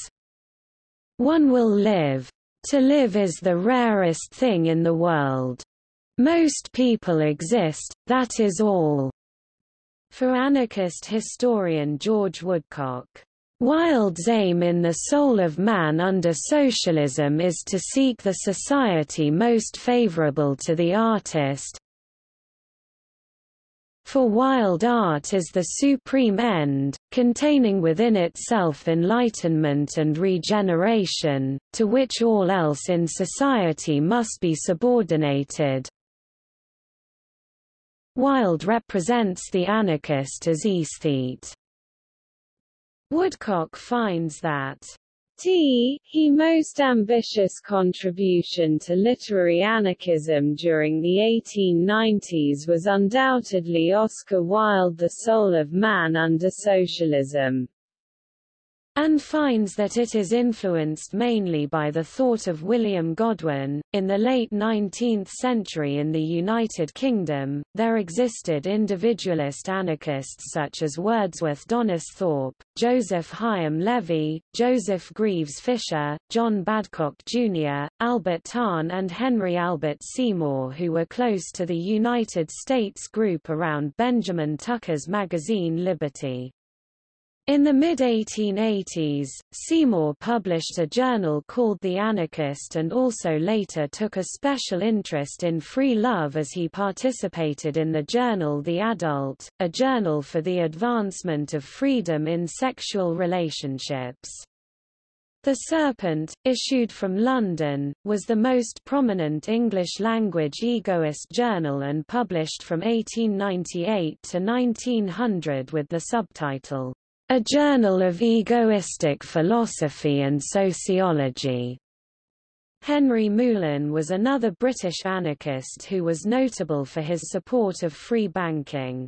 One will live. To live is the rarest thing in the world. Most people exist, that is all. For anarchist historian George Woodcock, Wilde's aim in the soul of man under socialism is to seek the society most favorable to the artist. For Wilde art is the supreme end, containing within itself enlightenment and regeneration, to which all else in society must be subordinated. Wilde represents the anarchist as aesthete. Woodcock finds that T. He most ambitious contribution to literary anarchism during the 1890s was undoubtedly Oscar Wilde The Soul of Man Under Socialism and finds that it is influenced mainly by the thought of William Godwin. In the late 19th century in the United Kingdom, there existed individualist anarchists such as Wordsworth Donisthorpe, Joseph Hyam Levy, Joseph Greaves Fisher, John Badcock Jr., Albert Tarn and Henry Albert Seymour who were close to the United States group around Benjamin Tucker's magazine Liberty. In the mid-1880s, Seymour published a journal called The Anarchist and also later took a special interest in free love as he participated in the journal The Adult, a journal for the advancement of freedom in sexual relationships. The Serpent, issued from London, was the most prominent English-language egoist journal and published from 1898 to 1900 with the subtitle, a Journal of Egoistic Philosophy and Sociology. Henry Meulen was another British anarchist who was notable for his support of free banking.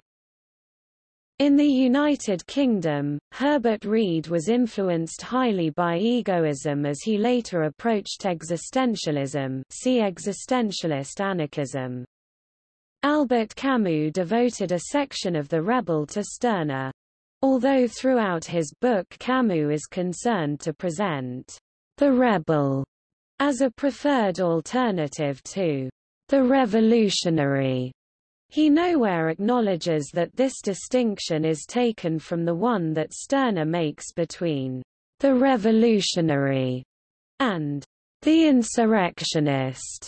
In the United Kingdom, Herbert Read was influenced highly by egoism as he later approached existentialism see existentialist anarchism. Albert Camus devoted a section of The Rebel to Stirner. Although throughout his book Camus is concerned to present the rebel as a preferred alternative to the revolutionary, he nowhere acknowledges that this distinction is taken from the one that Stirner makes between the revolutionary and the insurrectionist.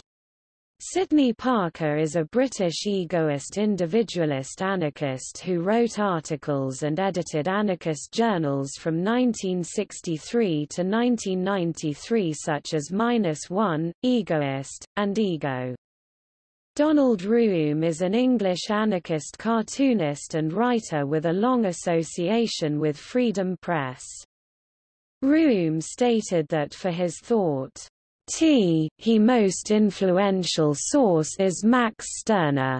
Sidney Parker is a British egoist individualist anarchist who wrote articles and edited anarchist journals from 1963 to 1993 such as Minus One, Egoist, and Ego. Donald Rooum is an English anarchist cartoonist and writer with a long association with Freedom Press. Rooum stated that for his thought, T. He most influential source is Max Stirner.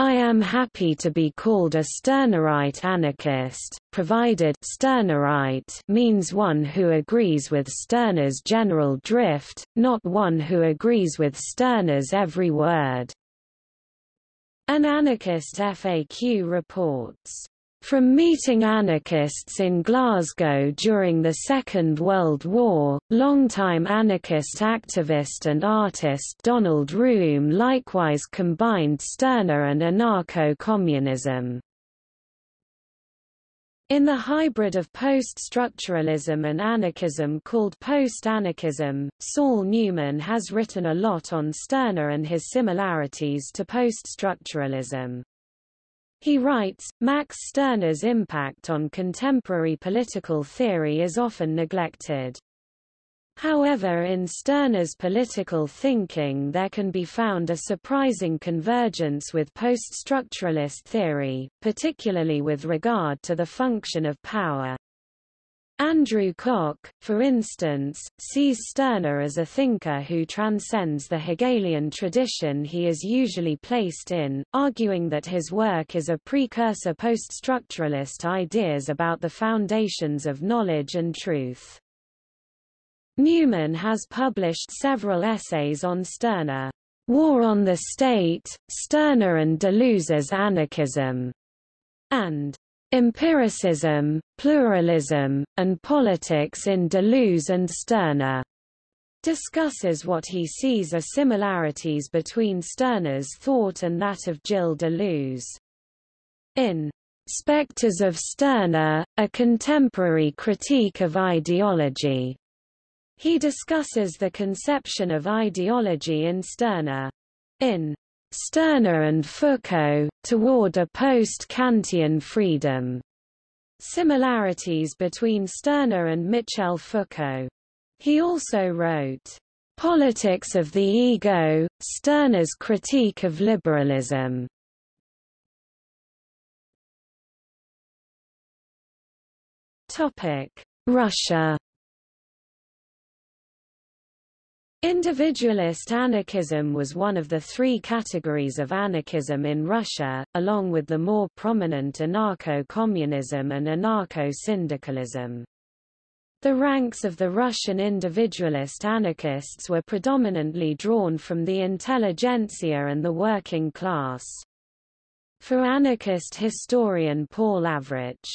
I am happy to be called a Stirnerite anarchist, provided Stirnerite means one who agrees with Stirner's general drift, not one who agrees with Stirner's every word. An anarchist FAQ reports from meeting anarchists in Glasgow during the Second World War, longtime anarchist activist and artist Donald Rooum likewise combined Stirner and anarcho-communism. In the hybrid of post-structuralism and anarchism called post-anarchism, Saul Newman has written a lot on Stirner and his similarities to post-structuralism. He writes, Max Stirner's impact on contemporary political theory is often neglected. However in Stirner's political thinking there can be found a surprising convergence with post-structuralist theory, particularly with regard to the function of power. Andrew Koch, for instance, sees Stirner as a thinker who transcends the Hegelian tradition he is usually placed in, arguing that his work is a precursor post-structuralist ideas about the foundations of knowledge and truth. Newman has published several essays on Stirner. War on the State, Stirner and Deleuze's Anarchism, and Empiricism, Pluralism, and Politics in Deleuze and Stirner discusses what he sees as similarities between Stirner's thought and that of Gilles Deleuze. In Spectres of Stirner, a contemporary critique of ideology, he discusses the conception of ideology in Stirner. In Stirner and Foucault, toward a post-Kantian freedom. Similarities between Stirner and Michel Foucault. He also wrote, Politics of the Ego, Stirner's Critique of Liberalism. Topic: Russia Individualist anarchism was one of the three categories of anarchism in Russia, along with the more prominent anarcho-communism and anarcho-syndicalism. The ranks of the Russian individualist anarchists were predominantly drawn from the intelligentsia and the working class. For anarchist historian Paul Avrich,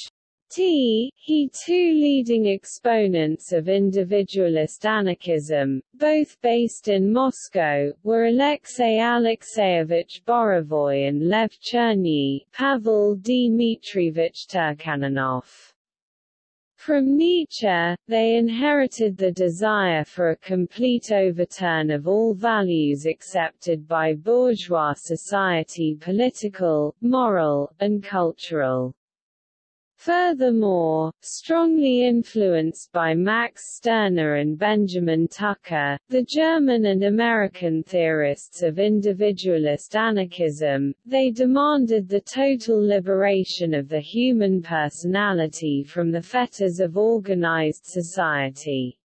T. He two leading exponents of individualist anarchism, both based in Moscow, were Alexei Alexeyevich Borovoy and Lev Cherny Pavel Dmitrievich Turchaninov. From Nietzsche, they inherited the desire for a complete overturn of all values accepted by bourgeois society political, moral, and cultural. Furthermore, strongly influenced by Max Stirner and Benjamin Tucker, the German and American theorists of individualist anarchism, they demanded the total liberation of the human personality from the fetters of organized society.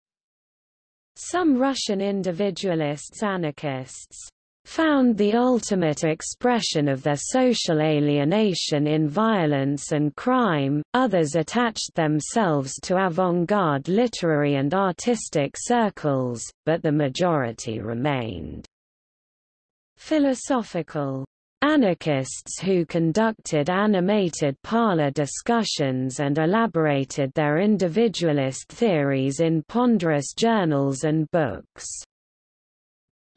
Some Russian individualists anarchists found the ultimate expression of their social alienation in violence and crime, others attached themselves to avant-garde literary and artistic circles, but the majority remained philosophical. Anarchists who conducted animated parlor discussions and elaborated their individualist theories in ponderous journals and books.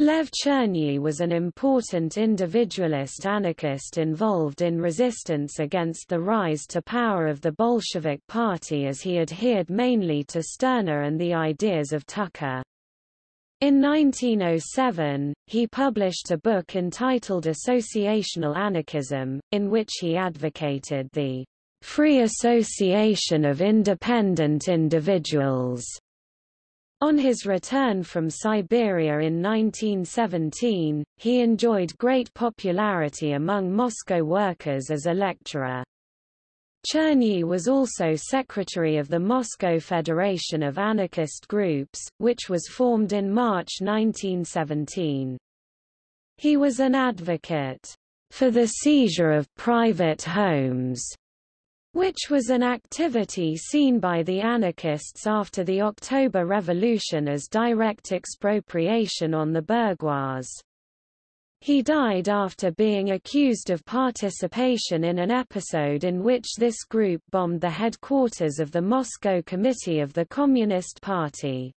Lev Cherny was an important individualist anarchist involved in resistance against the rise to power of the Bolshevik Party as he adhered mainly to Stirner and the ideas of Tucker. In 1907, he published a book entitled Associational Anarchism, in which he advocated the free association of independent individuals on his return from Siberia in 1917, he enjoyed great popularity among Moscow workers as a lecturer. Cherny was also secretary of the Moscow Federation of Anarchist Groups, which was formed in March 1917. He was an advocate for the seizure of private homes, which was an activity seen by the anarchists after the October Revolution as direct expropriation on the bourgeois. He died after being accused of participation in an episode in which this group bombed the headquarters of the Moscow Committee of the Communist Party.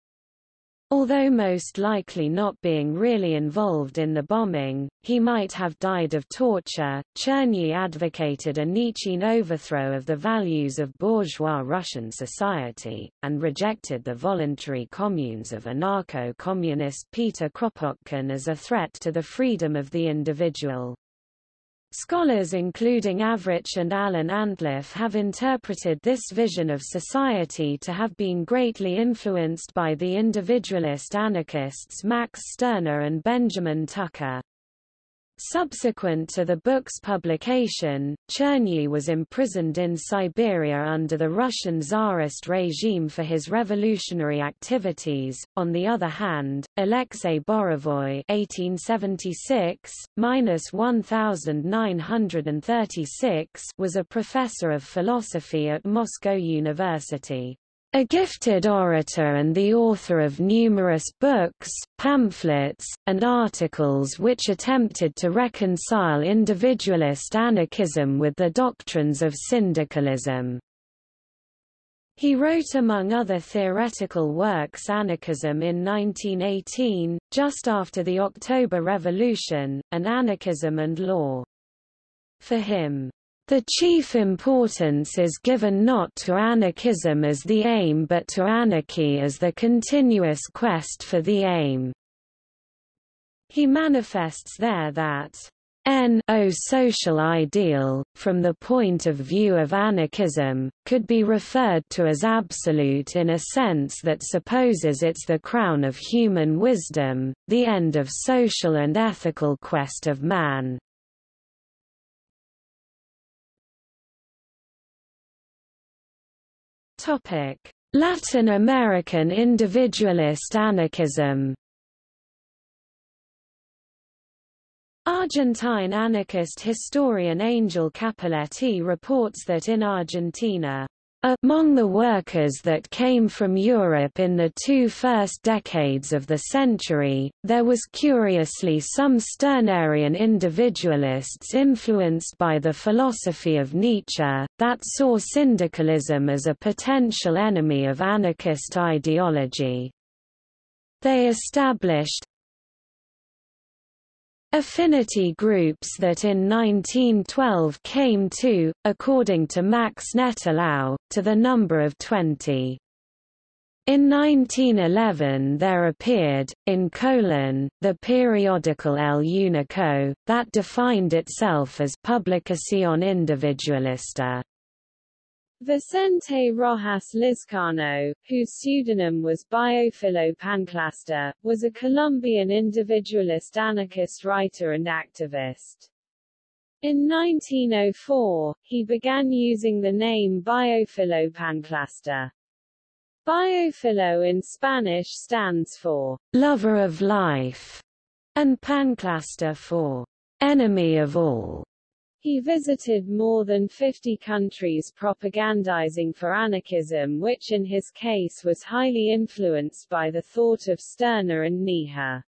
Although most likely not being really involved in the bombing, he might have died of torture. Cherny advocated a Nietzschean overthrow of the values of bourgeois Russian society, and rejected the voluntary communes of anarcho-communist Peter Kropotkin as a threat to the freedom of the individual. Scholars including Avrich and Alan Antliff have interpreted this vision of society to have been greatly influenced by the individualist anarchists Max Stirner and Benjamin Tucker. Subsequent to the book's publication, Cherny was imprisoned in Siberia under the Russian Tsarist regime for his revolutionary activities. On the other hand, Alexei Borovoy (1876–1936) was a professor of philosophy at Moscow University. A gifted orator and the author of numerous books, pamphlets, and articles which attempted to reconcile individualist anarchism with the doctrines of syndicalism. He wrote among other theoretical works Anarchism in 1918, just after the October Revolution, and Anarchism and Law. For him, the chief importance is given not to anarchism as the aim but to anarchy as the continuous quest for the aim. He manifests there that N o social ideal, from the point of view of anarchism, could be referred to as absolute in a sense that supposes it's the crown of human wisdom, the end of social and ethical quest of man. Topic: Latin American individualist anarchism. Argentine anarchist historian Angel Cappelletti reports that in Argentina, among the workers that came from Europe in the two first decades of the century, there was curiously some Stirnerian individualists influenced by the philosophy of Nietzsche, that saw syndicalism as a potential enemy of anarchist ideology. They established, Affinity groups that in 1912 came to, according to Max Nettlau, to the number of 20. In 1911 there appeared, in Colon, the periodical El Unico, that defined itself as Publicación Individualista. Vicente Rojas Lizcano, whose pseudonym was Biofilo Panclasta, was a Colombian individualist anarchist writer and activist. In 1904, he began using the name Biofilo Panclasta. Biofilo in Spanish stands for lover of life, and Panclasta for enemy of all. He visited more than 50 countries propagandizing for anarchism which in his case was highly influenced by the thought of Stirner and Nietzsche.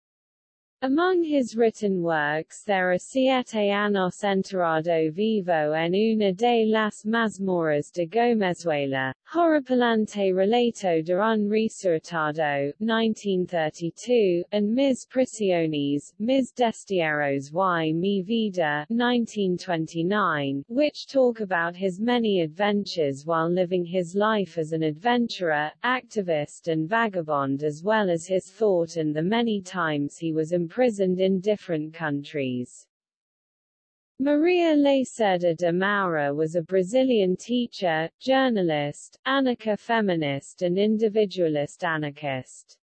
Among his written works there are Siete años enterrado vivo en una de las mazmorras de Gomezuela, Horripilante relato de un resucitado, 1932, and Mis Prisiones, mis Destierros y mi vida, 1929, which talk about his many adventures while living his life as an adventurer, activist and vagabond as well as his thought and the many times he was imprisoned in different countries. Maria Lacerda de Moura was a Brazilian teacher, journalist, anarcha-feminist and individualist anarchist.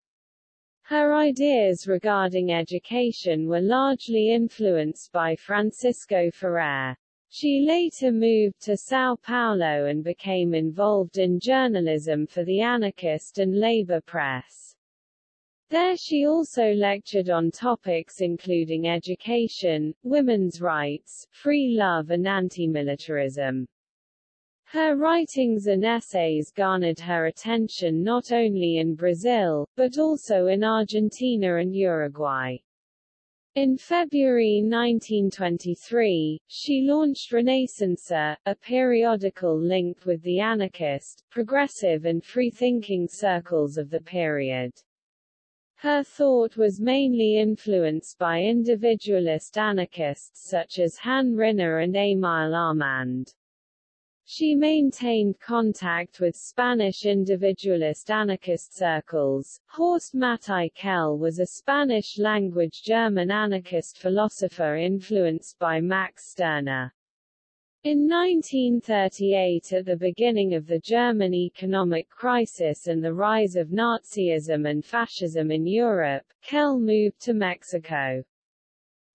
Her ideas regarding education were largely influenced by Francisco Ferrer. She later moved to São Paulo and became involved in journalism for the anarchist and labor press. There she also lectured on topics including education, women's rights, free love and anti-militarism. Her writings and essays garnered her attention not only in Brazil, but also in Argentina and Uruguay. In February 1923, she launched Renascença, a periodical linked with the anarchist, progressive and free-thinking circles of the period. Her thought was mainly influenced by individualist anarchists such as Han Ryner and Émile Armand. She maintained contact with Spanish individualist anarchist circles. Horst Matthai Quelle was a Spanish-language German anarchist philosopher influenced by Max Stirner. In 1938 at the beginning of the German economic crisis and the rise of Nazism and fascism in Europe, Quelle moved to Mexico.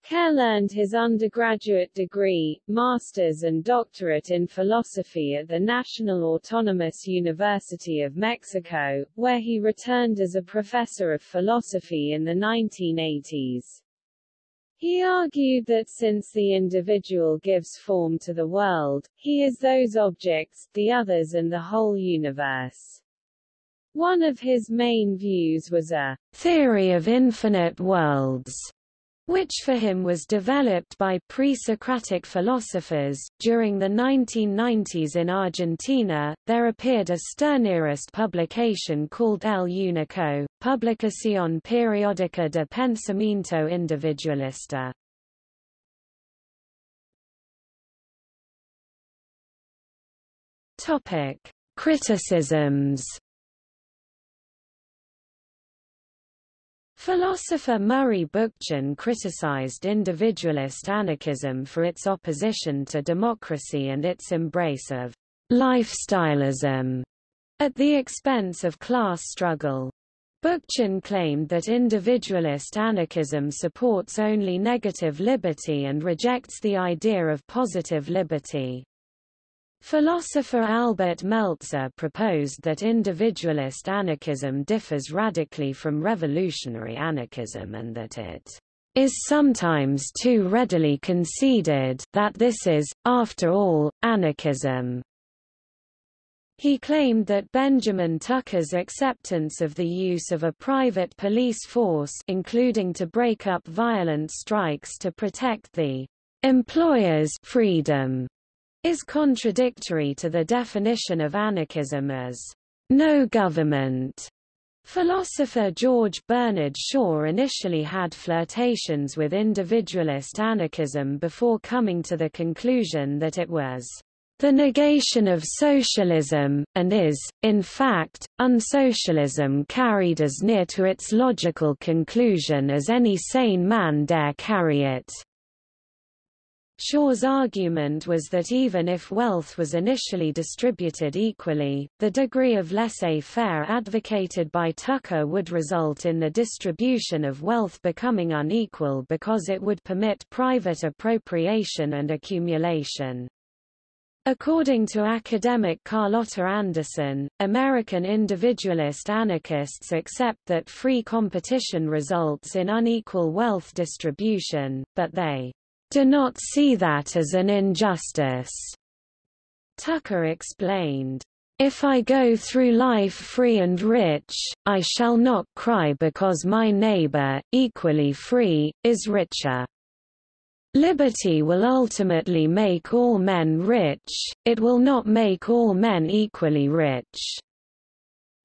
Quelle earned his undergraduate degree, master's and doctorate in philosophy at the National Autonomous University of Mexico, where he returned as a professor of philosophy in the 1980s. He argued that since the individual gives form to the world, he is those objects, the others and the whole universe. One of his main views was a theory of infinite worlds, which for him was developed by pre-Socratic philosophers. During the 1990s in Argentina, there appeared a Stirnerist publication called El Único, Publicación Periódica de Pensamiento Individualista. Topic: Criticisms Philosopher Murray Bookchin criticized individualist anarchism for its opposition to democracy and its embrace of lifestyleism at the expense of class struggle. Bookchin claimed that individualist anarchism supports only negative liberty and rejects the idea of positive liberty. Philosopher Albert Meltzer proposed that individualist anarchism differs radically from revolutionary anarchism and that it is sometimes too readily conceded that this is, after all, anarchism. He claimed that Benjamin Tucker's acceptance of the use of a private police force including to break up violent strikes to protect the employer's freedom is contradictory to the definition of anarchism as no government. Philosopher George Bernard Shaw initially had flirtations with individualist anarchism before coming to the conclusion that it was the negation of socialism, and is, in fact, unsocialism carried as near to its logical conclusion as any sane man dare carry it. Shaw's argument was that even if wealth was initially distributed equally, the degree of laissez-faire advocated by Tucker would result in the distribution of wealth becoming unequal because it would permit private appropriation and accumulation. According to academic Carlotta Anderson, American individualist anarchists accept that free competition results in unequal wealth distribution, but they do not see that as an injustice. Tucker explained, if I go through life free and rich, I shall not cry because my neighbor, equally free, is richer. Liberty will ultimately make all men rich, it will not make all men equally rich.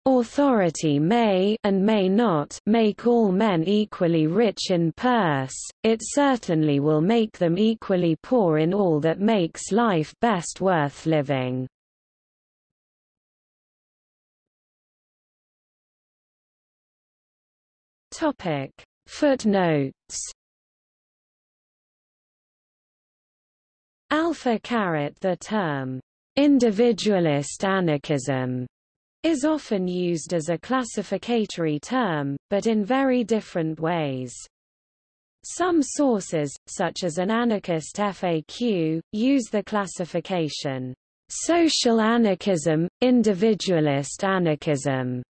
Authority may and may not make all men equally rich in purse, it certainly will make them equally poor in all that makes life best worth living. Footnotes. Alpha caret the term. Individualist anarchism is often used as a classificatory term, but in very different ways. Some sources, such as an anarchist FAQ, use the classification, social anarchism, individualist anarchism,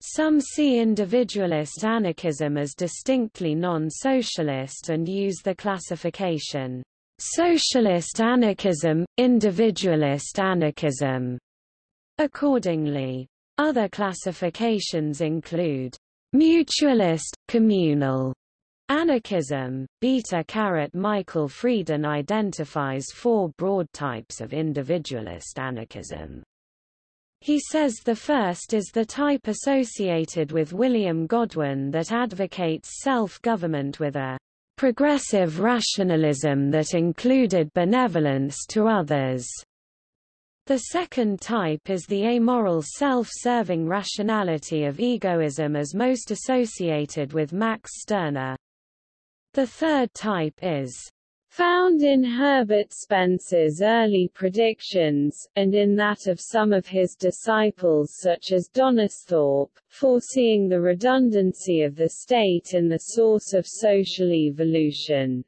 Some see individualist anarchism as distinctly non-socialist and use the classification socialist anarchism, individualist anarchism. Accordingly, other classifications include mutualist, communal, Anarchism, beta caret Michael Freeden identifies four broad types of individualist anarchism. He says the first is the type associated with William Godwin that advocates self-government with a progressive rationalism that included benevolence to others. The second type is the amoral self-serving rationality of egoism as most associated with Max Stirner. The third type is found in Herbert Spencer's early predictions, and in that of some of his disciples such as Donisthorpe, foreseeing the redundancy of the state in the source of social evolution.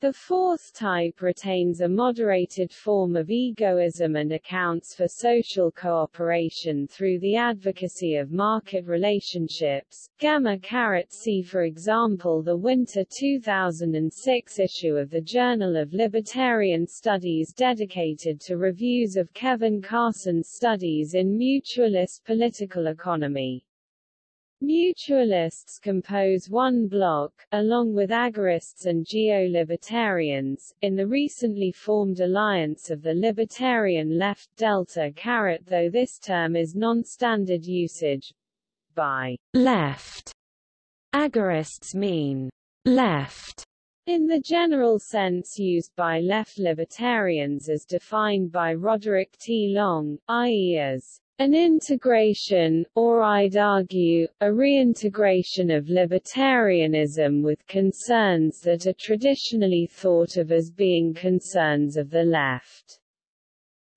The fourth type retains a moderated form of egoism and accounts for social cooperation through the advocacy of market relationships. Gamma caret see for example the winter 2006 issue of the Journal of Libertarian Studies dedicated to reviews of Kevin Carson's studies in mutualist political economy. Mutualists compose one bloc, along with agorists and geo-libertarians, in the recently formed alliance of the libertarian left delta caret though this term is non-standard usage. By left, agorists mean left in the general sense used by left libertarians as defined by Roderick T. Long, i.e. as an integration, or I'd argue, a reintegration of libertarianism with concerns that are traditionally thought of as being concerns of the left.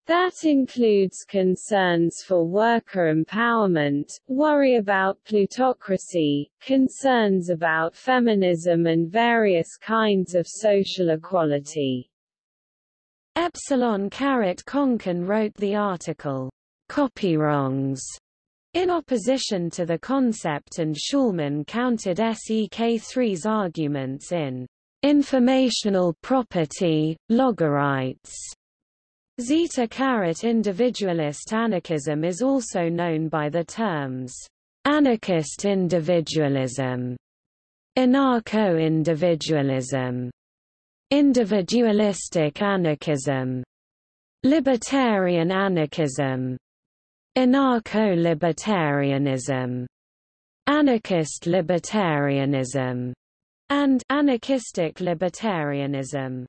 That includes concerns for worker empowerment, worry about plutocracy, concerns about feminism and various kinds of social equality. Epsilon caret Konkin wrote the article, copywrongs in opposition to the concept and Schulman countered SEK3's arguments in informational property, logorights. Zeta caret individualist anarchism is also known by the terms anarchist individualism, anarcho-individualism, individualistic anarchism, libertarian anarchism, Anarcho-libertarianism, anarchist libertarianism, and anarchistic libertarianism.